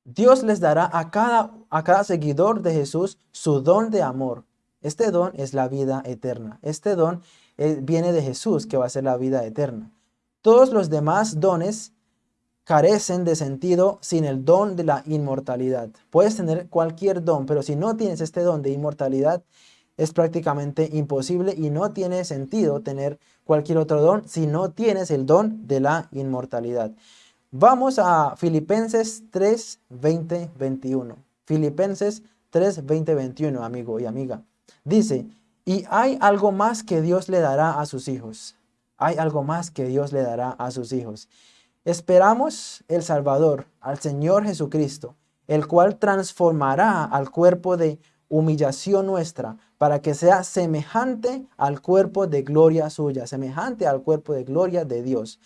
Dios les dará a cada, a cada seguidor de Jesús su don de amor. Este don es la vida eterna. Este don eh, viene de Jesús, que va a ser la vida eterna. Todos los demás dones carecen de sentido sin el don de la inmortalidad. Puedes tener cualquier don, pero si no tienes este don de inmortalidad, es prácticamente imposible y no tiene sentido tener cualquier otro don si no tienes el don de la inmortalidad. Vamos a Filipenses 3, 20, 21. Filipenses 3, 20, 21, amigo y amiga. Dice, y hay algo más que Dios le dará a sus hijos. Hay algo más que Dios le dará a sus hijos. Esperamos el Salvador, al Señor Jesucristo, el cual transformará al cuerpo de humillación nuestra para que sea semejante al cuerpo de gloria suya, semejante al cuerpo de gloria de Dios.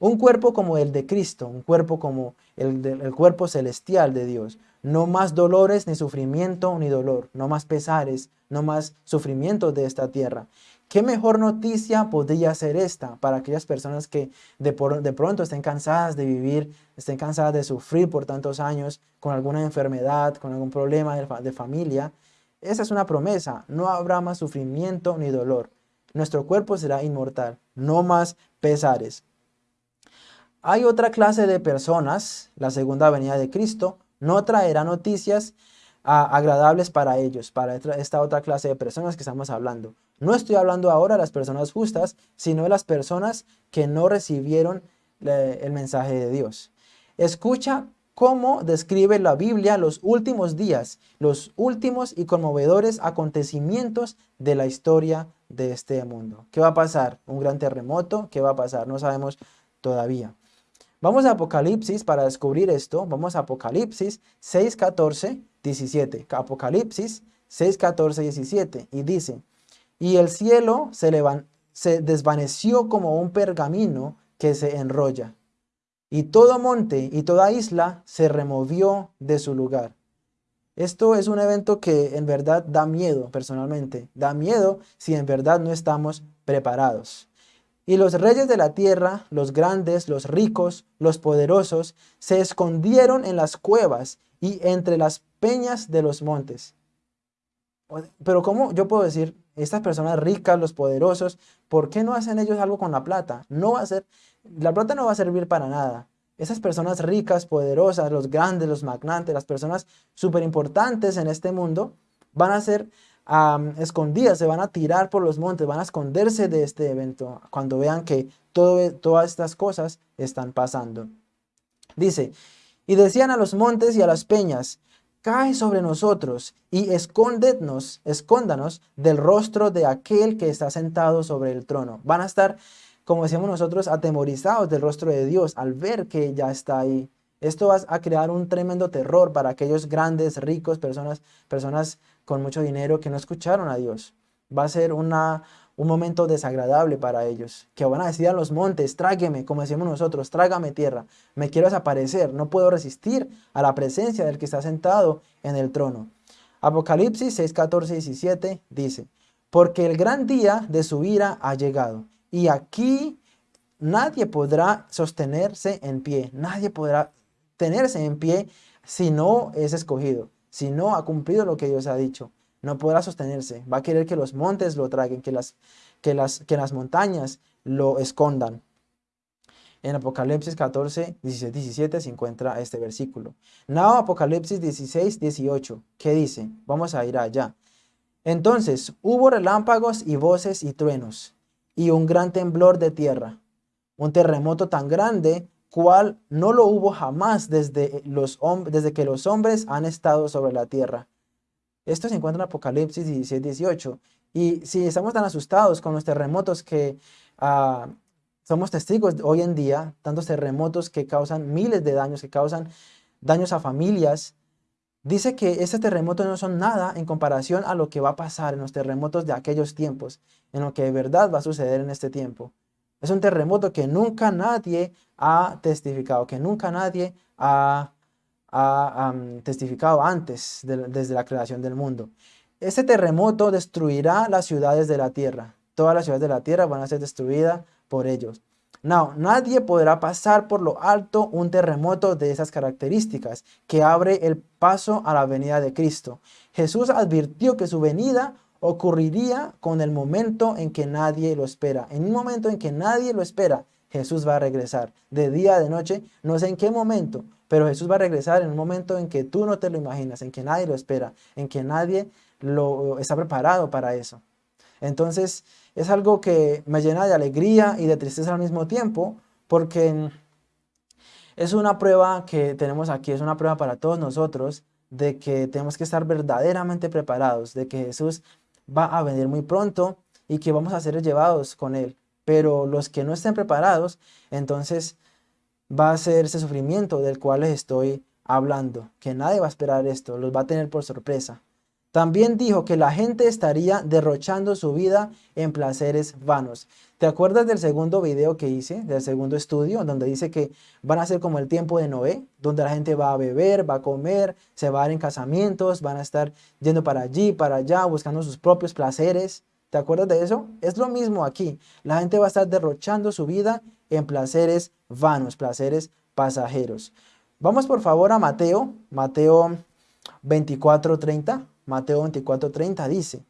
Un cuerpo como el de Cristo, un cuerpo como el, cuerpo celestial de Dios. No más dolores, ni sufrimiento, ni dolor. No más pesares, no más sufrimiento de esta tierra. ¿Qué mejor noticia podría ser esta para aquellas personas que de, pronto estén cansadas de vivir, estén cansadas de sufrir por tantos años con alguna enfermedad, con algún problema de, de familia? Esa es una promesa. No habrá más sufrimiento ni dolor. Nuestro cuerpo será inmortal. No más pesares. Hay otra clase de personas, la segunda venida de Cristo, no traerá noticias ah, agradables para ellos, para esta otra clase de personas que estamos hablando. No estoy hablando ahora de las personas justas, sino de las personas que no recibieron el mensaje de Dios. Escucha cómo describe la Biblia los últimos días, los últimos y conmovedores acontecimientos de la historia de este mundo. ¿Qué va a pasar? ¿Un gran terremoto? ¿Qué va a pasar? No sabemos todavía. Vamos a Apocalipsis para descubrir esto. Vamos a Apocalipsis 6, 14, 17. Apocalipsis 6, 14, 17. Y dice, y el cielo se, desvaneció como un pergamino que se enrolla. Y todo monte y toda isla se removió de su lugar. Esto es un evento que en verdad da miedo personalmente. Da miedo si en verdad no estamos preparados. Y los reyes de la tierra, los grandes, los ricos, los poderosos, se escondieron en las cuevas y entre las peñas de los montes. Pero ¿cómo yo puedo decir, estas personas ricas, los poderosos, ¿por qué no hacen ellos algo con la plata? No va a ser, la plata no va a servir para nada. Esas personas ricas, poderosas, los grandes, los magnates, las personas súper importantes en este mundo, van a ser escondidas, se van a tirar por los montes, van a esconderse de este evento cuando vean que todas estas cosas están pasando. Dice, y decían a los montes y a las peñas, cae sobre nosotros y escóndenos, escóndanos del rostro de aquel que está sentado sobre el trono. Van a estar, como decíamos nosotros, atemorizados del rostro de Dios al ver que ya está ahí. Esto va a crear un tremendo terror para aquellos grandes, ricos, personas, personas con mucho dinero que no escucharon a Dios. Va a ser una, un momento desagradable para ellos, que van a decir a los montes, trágueme, como decimos nosotros, trágame tierra, me quiero desaparecer, no puedo resistir a la presencia del que está sentado en el trono. Apocalipsis 6, 14 y 17 dice, porque el gran día de su ira ha llegado, y aquí nadie podrá sostenerse en pie, nadie podrá tenerse en pie si no es escogido si no ha cumplido lo que Dios ha dicho, no podrá sostenerse. Va a querer que los montes lo traguen, que las, que las, que las montañas lo escondan. En Apocalipsis 14, 16, 17 se encuentra este versículo. Now Apocalipsis 16, 18, ¿qué dice? Vamos a ir allá. Entonces hubo relámpagos y voces y truenos, y un gran temblor de tierra, un terremoto tan grande cual no lo hubo jamás desde, los desde que los hombres han estado sobre la tierra. Esto se encuentra en Apocalipsis 17, 18. Y si estamos tan asustados con los terremotos que ah, somos testigos hoy en día, tantos terremotos que causan miles de daños, que causan daños a familias, dice que estos terremotos no son nada en comparación a lo que va a pasar en los terremotos de aquellos tiempos, en lo que de verdad va a suceder en este tiempo. Es un terremoto que nunca nadie ha testificado, que nunca nadie ha, testificado antes, desde la creación del mundo. Este terremoto destruirá las ciudades de la tierra. Todas las ciudades de la tierra van a ser destruidas por ellos. No, nadie podrá pasar por lo alto un terremoto de esas características que abre el paso a la venida de Cristo. Jesús advirtió que su venida ocurriría con el momento en que nadie lo espera. En un momento en que nadie lo espera, Jesús va a regresar. De día, de noche, no sé en qué momento, pero Jesús va a regresar en un momento en que tú no te lo imaginas, en que nadie lo espera, en que nadie lo está preparado para eso. Entonces, es algo que me llena de alegría y de tristeza al mismo tiempo, porque es una prueba que tenemos aquí, es una prueba para todos nosotros, de que tenemos que estar verdaderamente preparados, de que Jesús va a venir muy pronto y que vamos a ser llevados con Él. Pero los que no estén preparados, entonces va a ser ese sufrimiento del cual les estoy hablando, que nadie va a esperar esto, los va a tener por sorpresa. También dijo que la gente estaría derrochando su vida en placeres vanos. ¿Te acuerdas del segundo video que hice, del segundo estudio, donde dice que van a ser como el tiempo de Noé, donde la gente va a beber, va a comer, se va a dar en casamientos, van a estar yendo para allí, para allá, buscando sus propios placeres? ¿Te acuerdas de eso? Es lo mismo aquí. La gente va a estar derrochando su vida en placeres vanos, placeres pasajeros. Vamos por favor a Mateo, Mateo 24:30. Mateo 24:30 dice,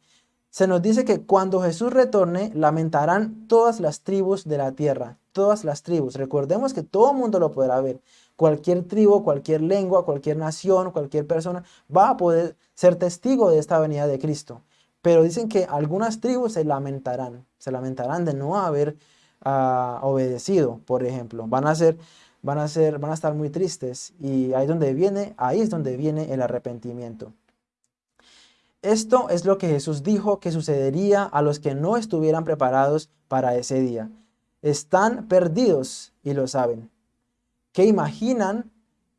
se nos dice que cuando Jesús retorne, lamentarán todas las tribus de la tierra, todas las tribus. Recordemos que todo el mundo lo podrá ver. Cualquier tribu, cualquier lengua, cualquier nación, cualquier persona va a poder ser testigo de esta venida de Cristo. Pero dicen que algunas tribus se lamentarán, se lamentarán de no haber ah, obedecido, por ejemplo. Van a ser, van a ser, van a estar muy tristes y ahí donde viene, ahí es donde viene el arrepentimiento. Esto es lo que Jesús dijo que sucedería a los que no estuvieran preparados para ese día. Están perdidos y lo saben. ¿Qué imaginan?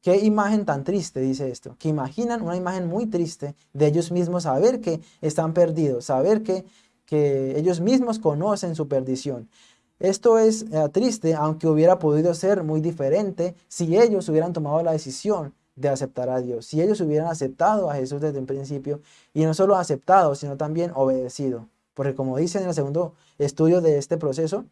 ¿Qué imagen tan triste dice esto? Que imaginan una imagen muy triste de ellos mismos saber que están perdidos, saber que, que ellos mismos conocen su perdición. Esto es eh, triste, aunque hubiera podido ser muy diferente si ellos hubieran tomado la decisión de aceptar a Dios. Si ellos hubieran aceptado a Jesús desde un principio, y no solo aceptado, sino también obedecido. Porque como dice en el segundo estudio de este proceso,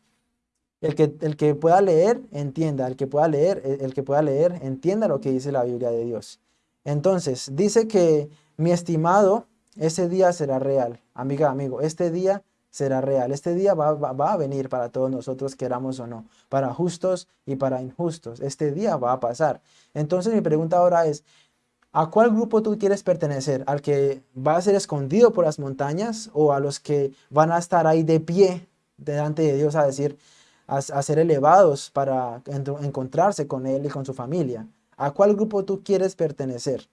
el que, el que pueda leer, entienda. El que pueda leer, el que pueda leer, entienda lo que dice la Biblia de Dios. Entonces, dice que mi estimado, ese día será real. Amiga, amigo, este día será real. Este día va, va, a venir para todos nosotros, queramos o no, para justos y para injustos. Este día va a pasar. Entonces mi pregunta ahora es, ¿a cuál grupo tú quieres pertenecer? ¿Al que va a ser escondido por las montañas o a los que van a estar ahí de pie delante de Dios a decir, a, ser elevados para encontrarse con Él y con su familia? ¿A cuál grupo tú quieres pertenecer?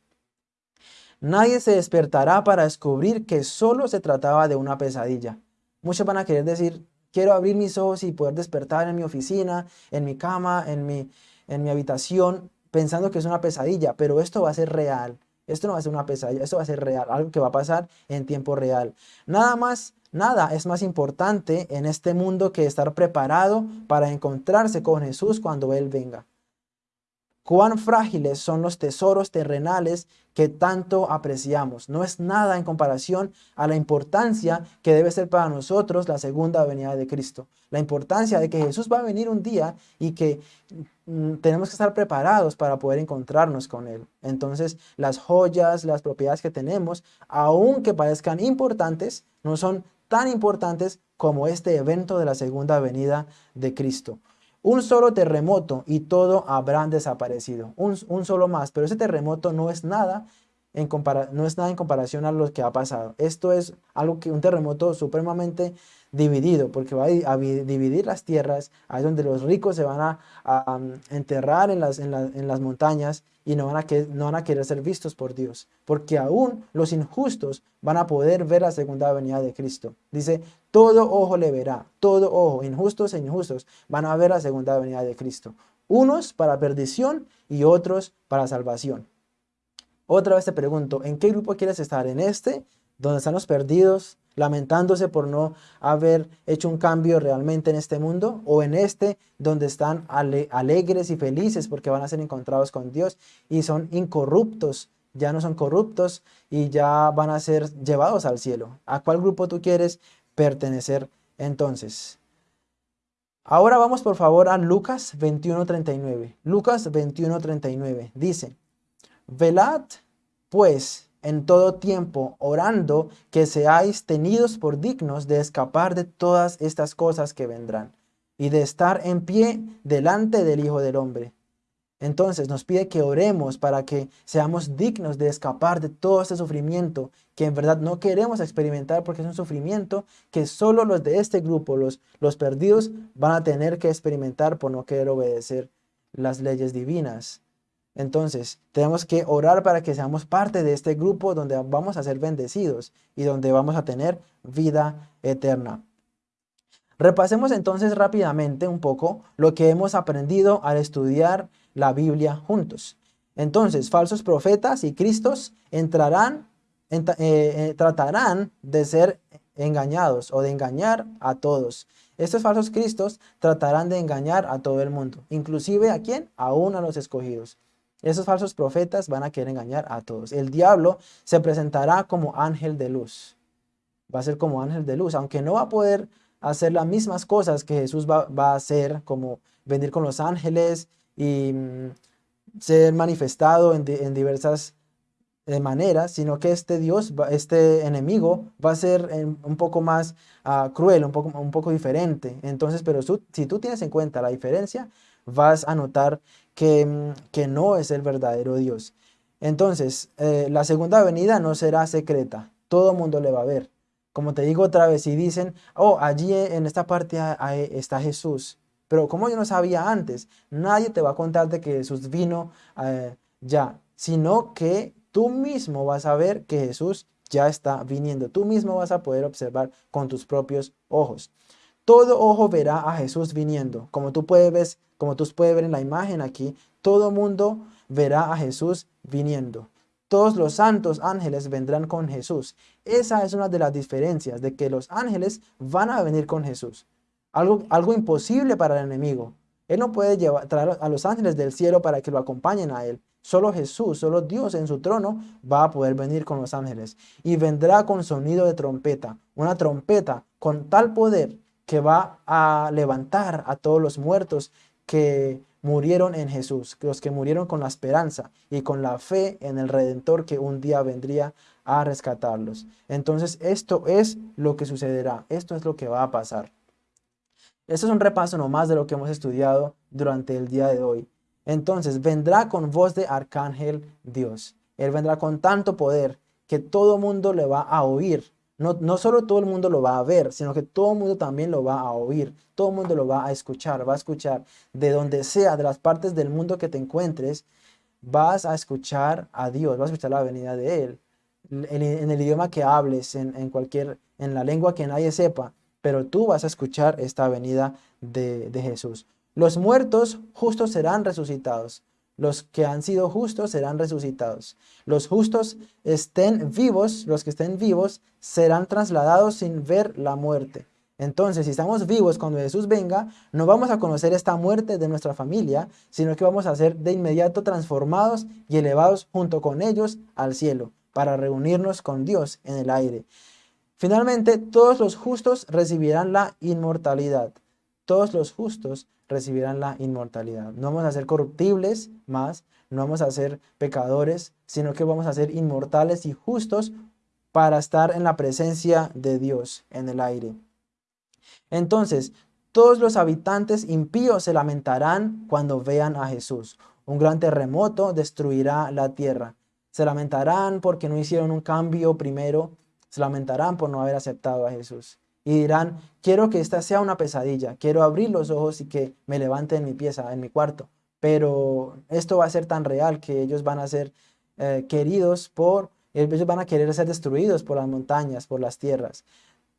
Nadie se despertará para descubrir que solo se trataba de una pesadilla. Muchos van a querer decir, quiero abrir mis ojos y poder despertar en mi oficina, en mi cama, en mi, en mi habitación, pensando que es una pesadilla, pero esto va a ser real. Esto no va a ser una pesadilla, esto va a ser real, algo que va a pasar en tiempo real. Nada más, nada es más importante en este mundo que estar preparado para encontrarse con Jesús cuando Él venga. Cuán frágiles son los tesoros terrenales que tanto apreciamos. No es nada en comparación a la importancia que debe ser para nosotros la segunda venida de Cristo. La importancia de que Jesús va a venir un día y que tenemos que estar preparados para poder encontrarnos con Él. Entonces, las joyas, las propiedades que tenemos, aunque parezcan importantes, no son tan importantes como este evento de la segunda venida de Cristo. Un solo terremoto y todo habrán desaparecido. Un, solo más, pero ese terremoto no es nada en no es nada en comparación a lo que ha pasado. Esto es algo que un terremoto supremamente dividido, porque va a, dividir las tierras, ahí donde los ricos se van a, enterrar en las, en, las montañas y no van, a que, no van a querer ser vistos por Dios, porque aún los injustos van a poder ver la segunda venida de Cristo. Dice, todo ojo le verá, todo ojo, injustos e injustos, van a ver la segunda venida de Cristo. Unos para perdición y otros para salvación. Otra vez te pregunto, ¿en qué grupo quieres estar? ¿En este, donde están los perdidos, lamentándose por no haber hecho un cambio realmente en este mundo, o en este donde están alegres y felices porque van a ser encontrados con Dios y son incorruptos, ya no son corruptos y ya van a ser llevados al cielo. ¿A cuál grupo tú quieres pertenecer entonces? Ahora vamos por favor a Lucas 21.39. Lucas 21.39 dice, Velad pues en todo tiempo, orando que seáis tenidos por dignos de escapar de todas estas cosas que vendrán y de estar en pie delante del Hijo del Hombre. Entonces nos pide que oremos para que seamos dignos de escapar de todo este sufrimiento que en verdad no queremos experimentar porque es un sufrimiento que solo los de este grupo, los, los perdidos, van a tener que experimentar por no querer obedecer las leyes divinas. Entonces, tenemos que orar para que seamos parte de este grupo donde vamos a ser bendecidos y donde vamos a tener vida eterna. Repasemos entonces rápidamente un poco lo que hemos aprendido al estudiar la Biblia juntos. Entonces, falsos profetas y cristos entrarán, eh, eh, tratarán de ser engañados o de engañar a todos. Estos falsos cristos tratarán de engañar a todo el mundo, inclusive a quién? Aún a los escogidos. Esos falsos profetas van a querer engañar a todos. El diablo se presentará como ángel de luz. Va a ser como ángel de luz, aunque no va a poder hacer las mismas cosas que Jesús va, a hacer, como venir con los ángeles y mm, ser manifestado en, diversas eh, maneras, sino que este Dios, este enemigo, va a ser un poco más ah, cruel, un poco, un poco diferente. Entonces, pero si tú tienes en cuenta la diferencia, vas a notar que, que no es el verdadero Dios. Entonces, eh, la segunda venida no será secreta, todo mundo le va a ver. Como te digo otra vez, si dicen, oh, allí en esta parte está Jesús, pero como yo no sabía antes, nadie te va a contar de que Jesús vino eh, ya, sino que tú mismo vas a ver que Jesús ya está viniendo. Tú mismo vas a poder observar con tus propios ojos. Todo ojo verá a Jesús viniendo. Como tú puedes ver, como tú puedes ver en la imagen aquí, todo mundo verá a Jesús viniendo. Todos los santos ángeles vendrán con Jesús. Esa es una de las diferencias, de que los ángeles van a venir con Jesús. Algo, algo imposible para el enemigo. Él no puede llevar, traer a los ángeles del cielo para que lo acompañen a él. Solo Jesús, solo Dios en su trono va a poder venir con los ángeles. Y vendrá con sonido de trompeta. Una trompeta con tal poder que va a levantar a todos los muertos que murieron en Jesús, los que murieron con la esperanza y con la fe en el Redentor que un día vendría a rescatarlos. Entonces esto es lo que sucederá, esto es lo que va a pasar. Esto es un repaso nomás de lo que hemos estudiado durante el día de hoy. Entonces vendrá con voz de arcángel Dios. Él vendrá con tanto poder que todo mundo le va a oír no, solo todo el mundo lo va a ver, sino que todo el mundo también lo va a oír. Todo el mundo lo va a escuchar, va a escuchar de donde sea, de las partes del mundo que te encuentres, vas a escuchar a Dios, vas a escuchar la venida de Él. En, el idioma que hables, en, en, cualquier, en la lengua que nadie sepa, pero tú vas a escuchar esta venida de, de Jesús. Los muertos justos serán resucitados. Los que han sido justos serán resucitados. Los justos estén vivos, los que estén vivos, serán trasladados sin ver la muerte. Entonces, si estamos vivos cuando Jesús venga, no vamos a conocer esta muerte de nuestra familia, sino que vamos a ser de inmediato transformados y elevados junto con ellos al cielo, para reunirnos con Dios en el aire. Finalmente, todos los justos recibirán la inmortalidad. Todos los justos recibirán la inmortalidad. No vamos a ser corruptibles más, no vamos a ser pecadores, sino que vamos a ser inmortales y justos para estar en la presencia de Dios en el aire. Entonces, todos los habitantes impíos se lamentarán cuando vean a Jesús. Un gran terremoto destruirá la tierra. Se lamentarán porque no hicieron un cambio primero. Se lamentarán por no haber aceptado a Jesús y dirán, quiero que esta sea una pesadilla, quiero abrir los ojos y que me levante en mi pieza, en mi cuarto. Pero esto va a ser tan real que ellos van a ser eh, queridos por, ellos van a querer ser destruidos por las montañas, por las tierras.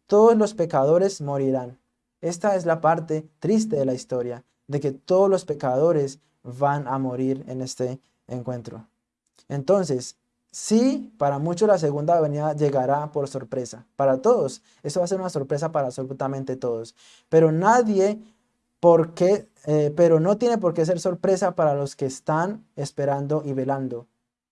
Todos los pecadores morirán. Esta es la parte triste de la historia, de que todos los pecadores van a morir en este encuentro. Entonces, Sí, para muchos la segunda venida llegará por sorpresa. Para todos. Eso va a ser una sorpresa para absolutamente todos. Pero nadie, por qué, eh, pero no tiene por qué ser sorpresa para los que están esperando y velando.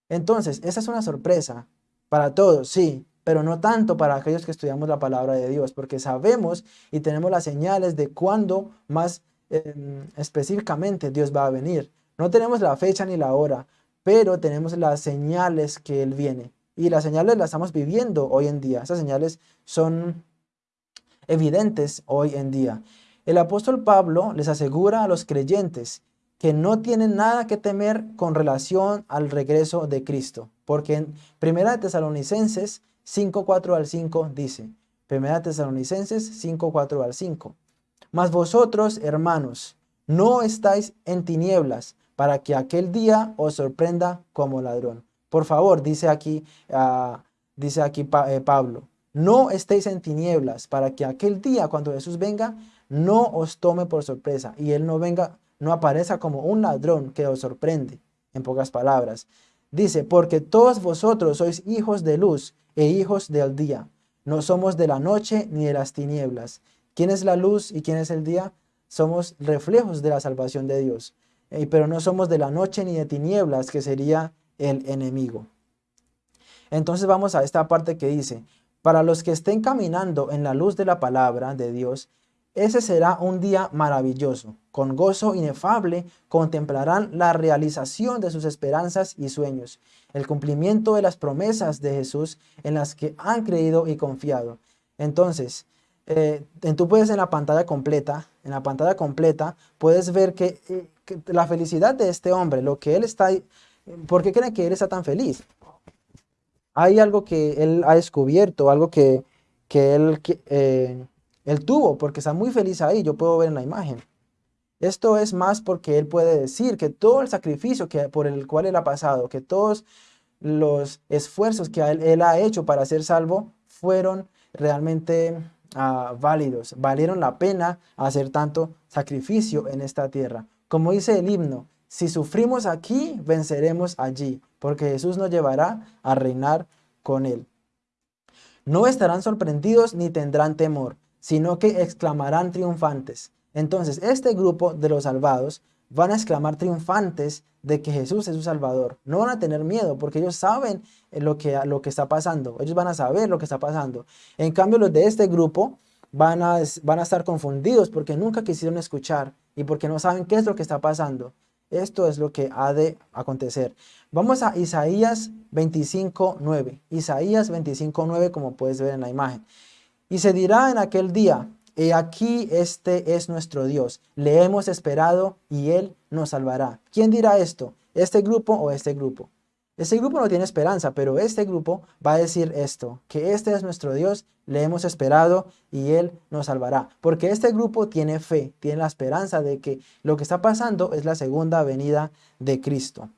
Entonces, esa es una sorpresa para todos, sí. pero no tanto para aquellos que estudiamos la palabra de Dios, porque sabemos y tenemos las señales de cuándo más em, específicamente Dios va a venir. No tenemos la fecha ni la hora, pero tenemos las señales que Él viene. Y las señales las estamos viviendo hoy en día. Esas señales son evidentes hoy en día. El apóstol Pablo les asegura a los creyentes que no tienen nada que temer con relación al regreso de Cristo. Porque en 1 Tesalonicenses 5, 4 al 5 dice, 1 Tesalonicenses 5, 4 al 5, Mas vosotros, hermanos, no estáis en tinieblas para que aquel día os sorprenda como ladrón. Por favor, dice aquí, uh, dice aquí eh, Pablo, no estéis en tinieblas para que aquel día cuando Jesús venga no os tome por sorpresa y Él no venga, no aparezca como un ladrón que os sorprende, en pocas palabras. Dice, porque todos vosotros sois hijos de luz e hijos del día. No somos de la noche ni de las tinieblas. ¿Quién es la luz y quién es el día? Somos reflejos de la salvación de Dios. Eh, pero no somos de la noche ni de tinieblas, que sería el enemigo. Entonces vamos a esta parte que dice, para los que estén caminando en la luz de la palabra de Dios, ese será un día maravilloso. Con gozo inefable contemplarán la realización de sus esperanzas y sueños, el cumplimiento de las promesas de Jesús en las que han creído y confiado. Entonces, eh, tú puedes en la pantalla completa, en la pantalla completa, puedes ver que, eh, que, la felicidad de este hombre, lo que él está, ¿por qué creen que él está tan feliz? hay algo que él ha descubierto, algo que, él, eh, él tuvo, porque está muy feliz ahí, yo puedo ver en la imagen. Esto es más porque él puede decir que todo el sacrificio que, por el cual él ha pasado, que todos los esfuerzos que él, ha hecho para ser salvo fueron realmente ah, válidos, valieron la pena hacer tanto sacrificio en esta tierra. Como dice el himno, si sufrimos aquí, venceremos allí porque Jesús nos llevará a reinar con él. No estarán sorprendidos ni tendrán temor, sino que exclamarán triunfantes. Entonces, este grupo de los salvados van a exclamar triunfantes de que Jesús es su Salvador. No van a tener miedo porque ellos saben lo que, lo que está pasando. Ellos van a saber lo que está pasando. En cambio, los de este grupo van a, van a estar confundidos porque nunca quisieron escuchar y porque no saben qué es lo que está pasando. Esto es lo que ha de acontecer. Vamos a Isaías 25.9. Isaías 25.9 como puedes ver en la imagen. Y se dirá en aquel día, he aquí este es nuestro Dios. Le hemos esperado y Él nos salvará. ¿Quién dirá esto? ¿Este grupo o este grupo? Este grupo no tiene esperanza, pero este grupo va a decir esto, que este es nuestro Dios, le hemos esperado y Él nos salvará. Porque este grupo tiene fe, tiene la esperanza de que lo que está pasando es la segunda venida de Cristo.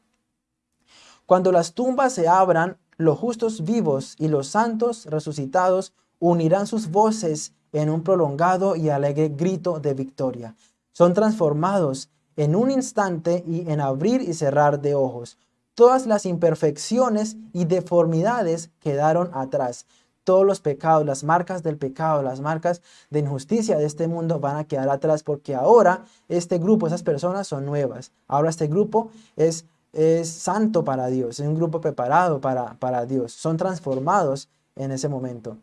Cuando las tumbas se abran, los justos vivos y los santos resucitados unirán sus voces en un prolongado y alegre grito de victoria. Son transformados en un instante y en abrir y cerrar de ojos Todas las imperfecciones y deformidades quedaron atrás. Todos los pecados, las marcas del pecado, las marcas de injusticia de este mundo van a quedar atrás porque ahora este grupo, esas personas son nuevas. Ahora este grupo es, es santo para Dios, es un grupo preparado para, para Dios. Son transformados en ese momento.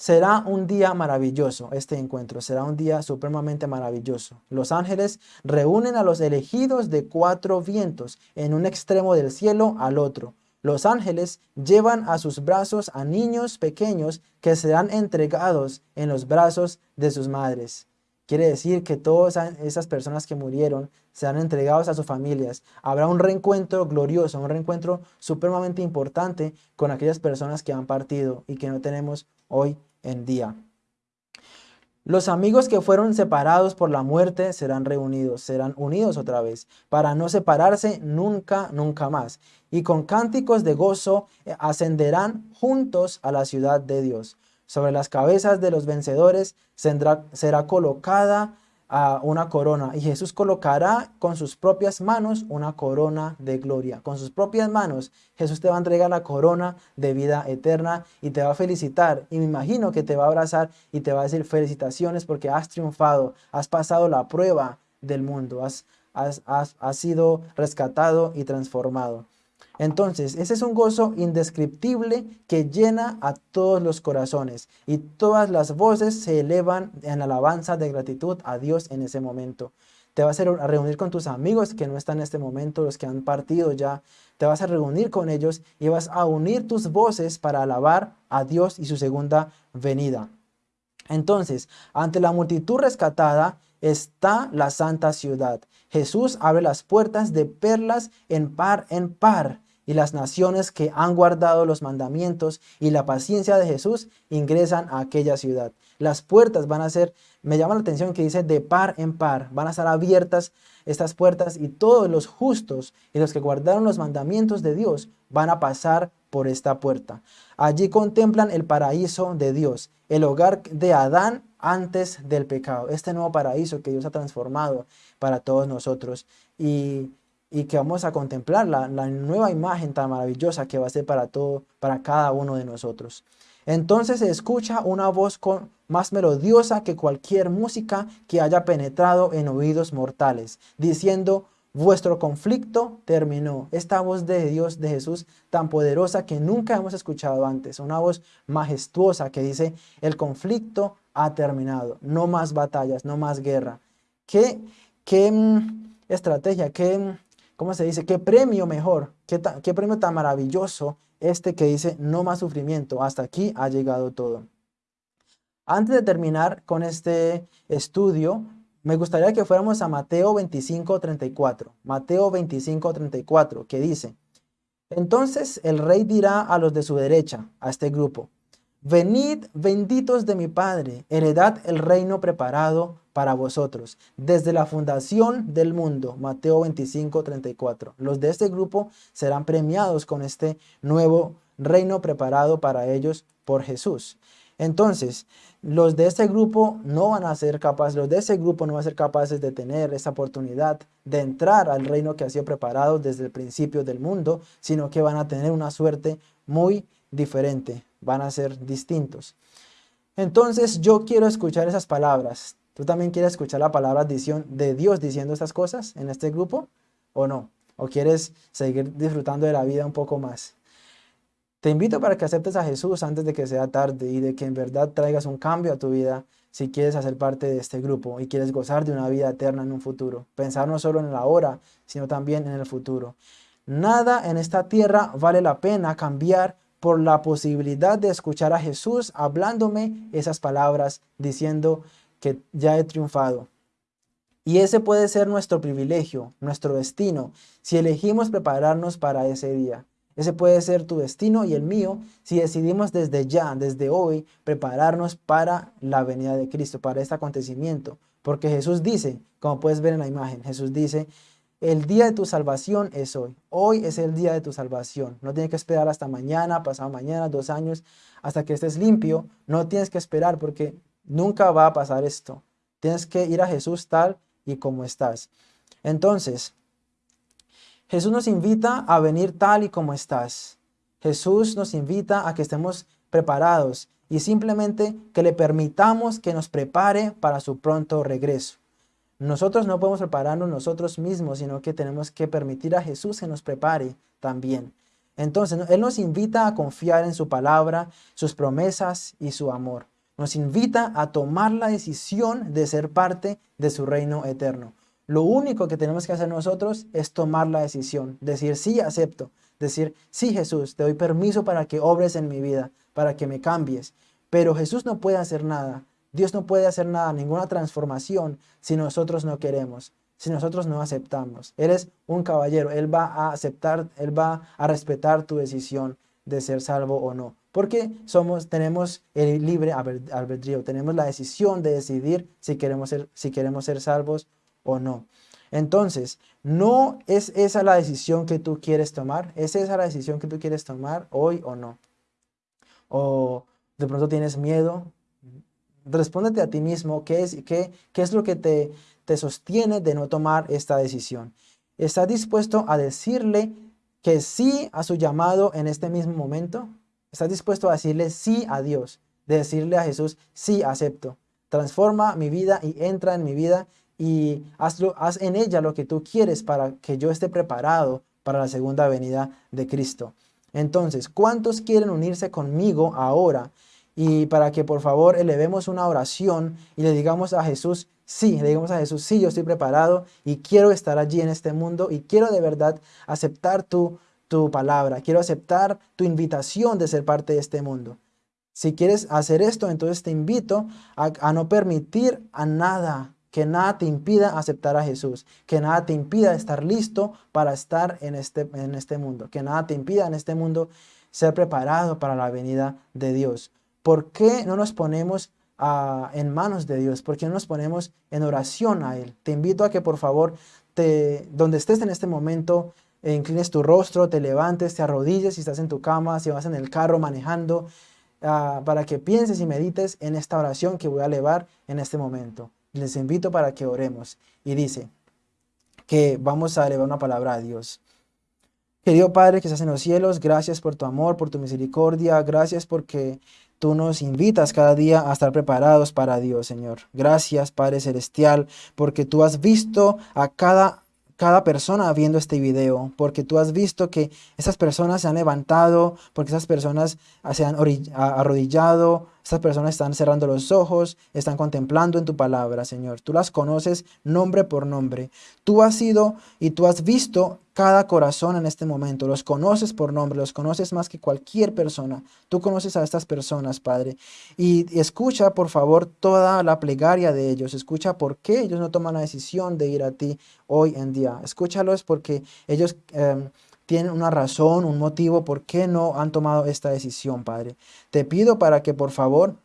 Será un día maravilloso este encuentro, será un día supremamente maravilloso. Los ángeles reúnen a los elegidos de cuatro vientos, en un extremo del cielo al otro. Los ángeles llevan a sus brazos a niños pequeños que serán entregados en los brazos de sus madres. Quiere decir que todas esas personas que murieron serán entregados a sus familias. Habrá un reencuentro glorioso, un reencuentro supremamente importante con aquellas personas que han partido y que no tenemos hoy en día. Los amigos que fueron separados por la muerte serán reunidos, serán unidos otra vez, para no separarse nunca, nunca más. Y con cánticos de gozo eh, ascenderán juntos a la ciudad de Dios. Sobre las cabezas de los vencedores será colocada a una corona y Jesús colocará con sus propias manos una corona de gloria. Con sus propias manos Jesús te va a entregar la corona de vida eterna y te va a felicitar y me imagino que te va a abrazar y te va a decir felicitaciones porque has triunfado, has pasado la prueba del mundo, has, has, has, sido rescatado y transformado. Entonces, ese es un gozo indescriptible que llena a todos los corazones y todas las voces se elevan en alabanza de gratitud a Dios en ese momento. Te vas a reunir con tus amigos que no están en este momento, los que han partido ya. Te vas a reunir con ellos y vas a unir tus voces para alabar a Dios y su segunda venida. Entonces, ante la multitud rescatada está la santa ciudad. Jesús abre las puertas de perlas en par en par y las naciones que han guardado los mandamientos y la paciencia de Jesús ingresan a aquella ciudad. Las puertas van a ser, me llama la atención que dice de par en par, van a estar abiertas estas puertas y todos los justos y los que guardaron los mandamientos de Dios van a pasar por esta puerta. Allí contemplan el paraíso de Dios, el hogar de Adán antes del pecado, este nuevo paraíso que Dios ha transformado para todos nosotros. Y y que vamos a contemplar la, nueva imagen tan maravillosa que va a ser para todo, para cada uno de nosotros. Entonces se escucha una voz con, más melodiosa que cualquier música que haya penetrado en oídos mortales, diciendo, vuestro conflicto terminó. Esta voz de Dios, de Jesús, tan poderosa que nunca hemos escuchado antes. Una voz majestuosa que dice, el conflicto ha terminado. No más batallas, no más guerra. ¿Qué, qué mm, estrategia, qué mm, ¿cómo se dice? ¿Qué premio mejor? ¿Qué, ¿Qué, premio tan maravilloso este que dice no más sufrimiento? Hasta aquí ha llegado todo. Antes de terminar con este estudio, me gustaría que fuéramos a Mateo 25, 34. Mateo 25, 34, que dice, Entonces el rey dirá a los de su derecha, a este grupo, Venid benditos de mi Padre, heredad el reino preparado para vosotros, desde la fundación del mundo. Mateo 25, 34. Los de este grupo serán premiados con este nuevo reino preparado para ellos por Jesús. Entonces, los de este grupo no van a ser capaces, los de ese grupo no van a ser capaces de tener esa oportunidad de entrar al reino que ha sido preparado desde el principio del mundo, sino que van a tener una suerte muy diferente van a ser distintos. Entonces yo quiero escuchar esas palabras. ¿Tú también quieres escuchar la palabra de Dios diciendo estas cosas en este grupo o no? ¿O quieres seguir disfrutando de la vida un poco más? Te invito para que aceptes a Jesús antes de que sea tarde y de que en verdad traigas un cambio a tu vida si quieres hacer parte de este grupo y quieres gozar de una vida eterna en un futuro. Pensar no solo en la hora, sino también en el futuro. Nada en esta tierra vale la pena cambiar por la posibilidad de escuchar a Jesús hablándome esas palabras diciendo que ya he triunfado. Y ese puede ser nuestro privilegio, nuestro destino, si elegimos prepararnos para ese día. Ese puede ser tu destino y el mío si decidimos desde ya, desde hoy, prepararnos para la venida de Cristo, para este acontecimiento. Porque Jesús dice, como puedes ver en la imagen, Jesús dice, el día de tu salvación es hoy. Hoy es el día de tu salvación. No tienes que esperar hasta mañana, pasado mañana, dos años, hasta que estés limpio. No tienes que esperar porque nunca va a pasar esto. Tienes que ir a Jesús tal y como estás. Entonces, Jesús nos invita a venir tal y como estás. Jesús nos invita a que estemos preparados y simplemente que le permitamos que nos prepare para su pronto regreso. Nosotros no podemos prepararnos nosotros mismos, sino que tenemos que permitir a Jesús que nos prepare también. Entonces, Él nos invita a confiar en su palabra, sus promesas y su amor. Nos invita a tomar la decisión de ser parte de su reino eterno. Lo único que tenemos que hacer nosotros es tomar la decisión, decir sí, acepto, decir sí, Jesús, te doy permiso para que obres en mi vida, para que me cambies. Pero Jesús no puede hacer nada Dios no puede hacer nada, ninguna transformación si nosotros no queremos, si nosotros no aceptamos. Eres un caballero, Él va a aceptar, Él va a respetar tu decisión de ser salvo o no. Porque somos, tenemos el libre albedrío, tenemos la decisión de decidir si queremos ser, si queremos ser salvos o no. Entonces, no es esa la decisión que tú quieres tomar, es esa la decisión que tú quieres tomar hoy o no. O de pronto tienes miedo, respóndete a ti mismo qué es, qué, qué es lo que te, te sostiene de no tomar esta decisión. ¿Estás dispuesto a decirle que sí a su llamado en este mismo momento? ¿Estás dispuesto a decirle sí a Dios? De decirle a Jesús, sí acepto. Transforma mi vida y entra en mi vida y hazlo, haz en ella lo que tú quieres para que yo esté preparado para la segunda venida de Cristo. Entonces, ¿cuántos quieren unirse conmigo ahora? Y para que por favor elevemos una oración y le digamos a Jesús, sí, le digamos a Jesús, sí, yo estoy preparado y quiero estar allí en este mundo y quiero de verdad aceptar tu, tu palabra, quiero aceptar tu invitación de ser parte de este mundo. Si quieres hacer esto, entonces te invito a, no permitir a nada, que nada te impida aceptar a Jesús, que nada te impida estar listo para estar en este, en este mundo, que nada te impida en este mundo ser preparado para la venida de Dios. ¿Por qué no nos ponemos en manos de Dios? ¿Por qué no nos ponemos en oración a Él? Te invito a que por favor, te, donde estés en este momento, inclines tu rostro, te levantes, te arrodilles si estás en tu cama, si vas en el carro manejando, Ah, para que pienses y medites en esta oración que voy a elevar en este momento. Les invito para que oremos. Y dice que vamos a elevar una palabra a Dios. Querido Padre que estás en los cielos, gracias por tu amor, por tu misericordia, gracias porque tú nos invitas cada día a estar preparados para Dios, Señor. Gracias, Padre Celestial, porque tú has visto a cada cada persona viendo este video, porque tú has visto que esas personas se han levantado, porque esas personas se han arrodillado, estas personas están cerrando los ojos, están contemplando en tu palabra, Señor. Tú las conoces nombre por nombre. Tú has sido y tú has visto cada corazón en este momento. Los conoces por nombre, los conoces más que cualquier persona. Tú conoces a estas personas, Padre. Y escucha, por favor, toda la plegaria de ellos. Escucha por qué ellos no toman la decisión de ir a ti hoy en día. Escúchalos porque ellos... Em, tienen una razón, un motivo por qué no han tomado esta decisión, Padre. Te pido para que por favor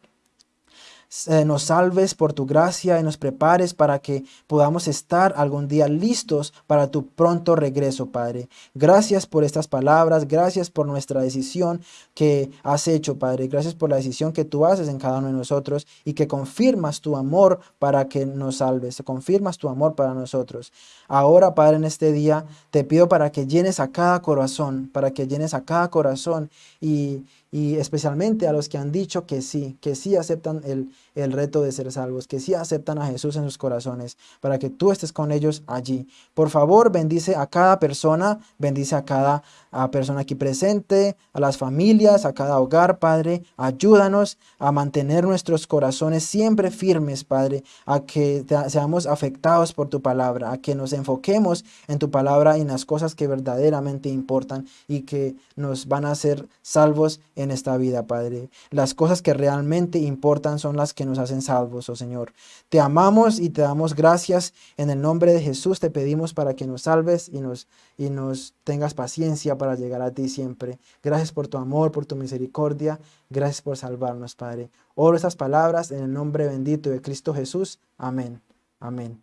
eh, nos salves por tu gracia y nos prepares para que podamos estar algún día listos para tu pronto regreso, Padre. Gracias por estas palabras, gracias por nuestra decisión que has hecho, Padre. Gracias por la decisión que tú haces en cada uno de nosotros y que confirmas tu amor para que nos salves, confirmas tu amor para nosotros. Ahora, Padre, en este día te pido para que llenes a cada corazón, para que llenes a cada corazón y, y especialmente a los que han dicho que sí, que sí aceptan el, el, reto de ser salvos, que sí aceptan a Jesús en sus corazones, para que tú estés con ellos allí. Por favor, bendice a cada persona, bendice a cada persona aquí presente, a las familias, a cada hogar, Padre. Ayúdanos a mantener nuestros corazones siempre firmes, Padre, a que seamos afectados por tu palabra, a que nos enfoquemos en tu palabra y en las cosas que verdaderamente importan y que nos van a hacer salvos en esta vida, Padre. Las cosas que realmente importan son las que nos hacen salvos, oh Señor. Te amamos y te damos gracias. En el nombre de Jesús te pedimos para que nos salves y nos, y nos tengas paciencia para llegar a ti siempre. Gracias por tu amor, por tu misericordia. Gracias por salvarnos, Padre. Oro estas palabras en el nombre bendito de Cristo Jesús. Amén. Amén.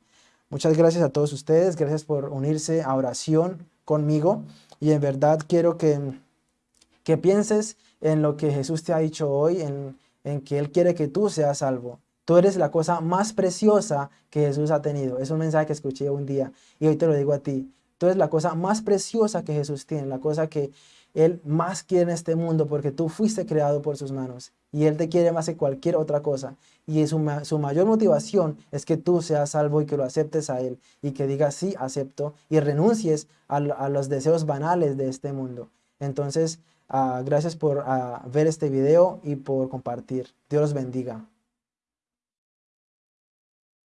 Muchas gracias a todos ustedes. Gracias por unirse a oración conmigo. Y en verdad quiero que, que pienses en lo que Jesús te ha dicho hoy, en, en que Él quiere que tú seas salvo. Tú eres la cosa más preciosa que Jesús ha tenido. Es un mensaje que escuché un día y hoy te lo digo a ti. Tú eres la cosa más preciosa que Jesús tiene, la cosa que Él más quiere en este mundo porque tú fuiste creado por sus manos y Él te quiere más que cualquier otra cosa. Y su, su mayor motivación es que tú seas salvo y que lo aceptes a Él y que digas sí, acepto y renuncies a, a los deseos banales de este mundo. Entonces, Ah, gracias por ah, ver este video y por compartir. Dios los bendiga.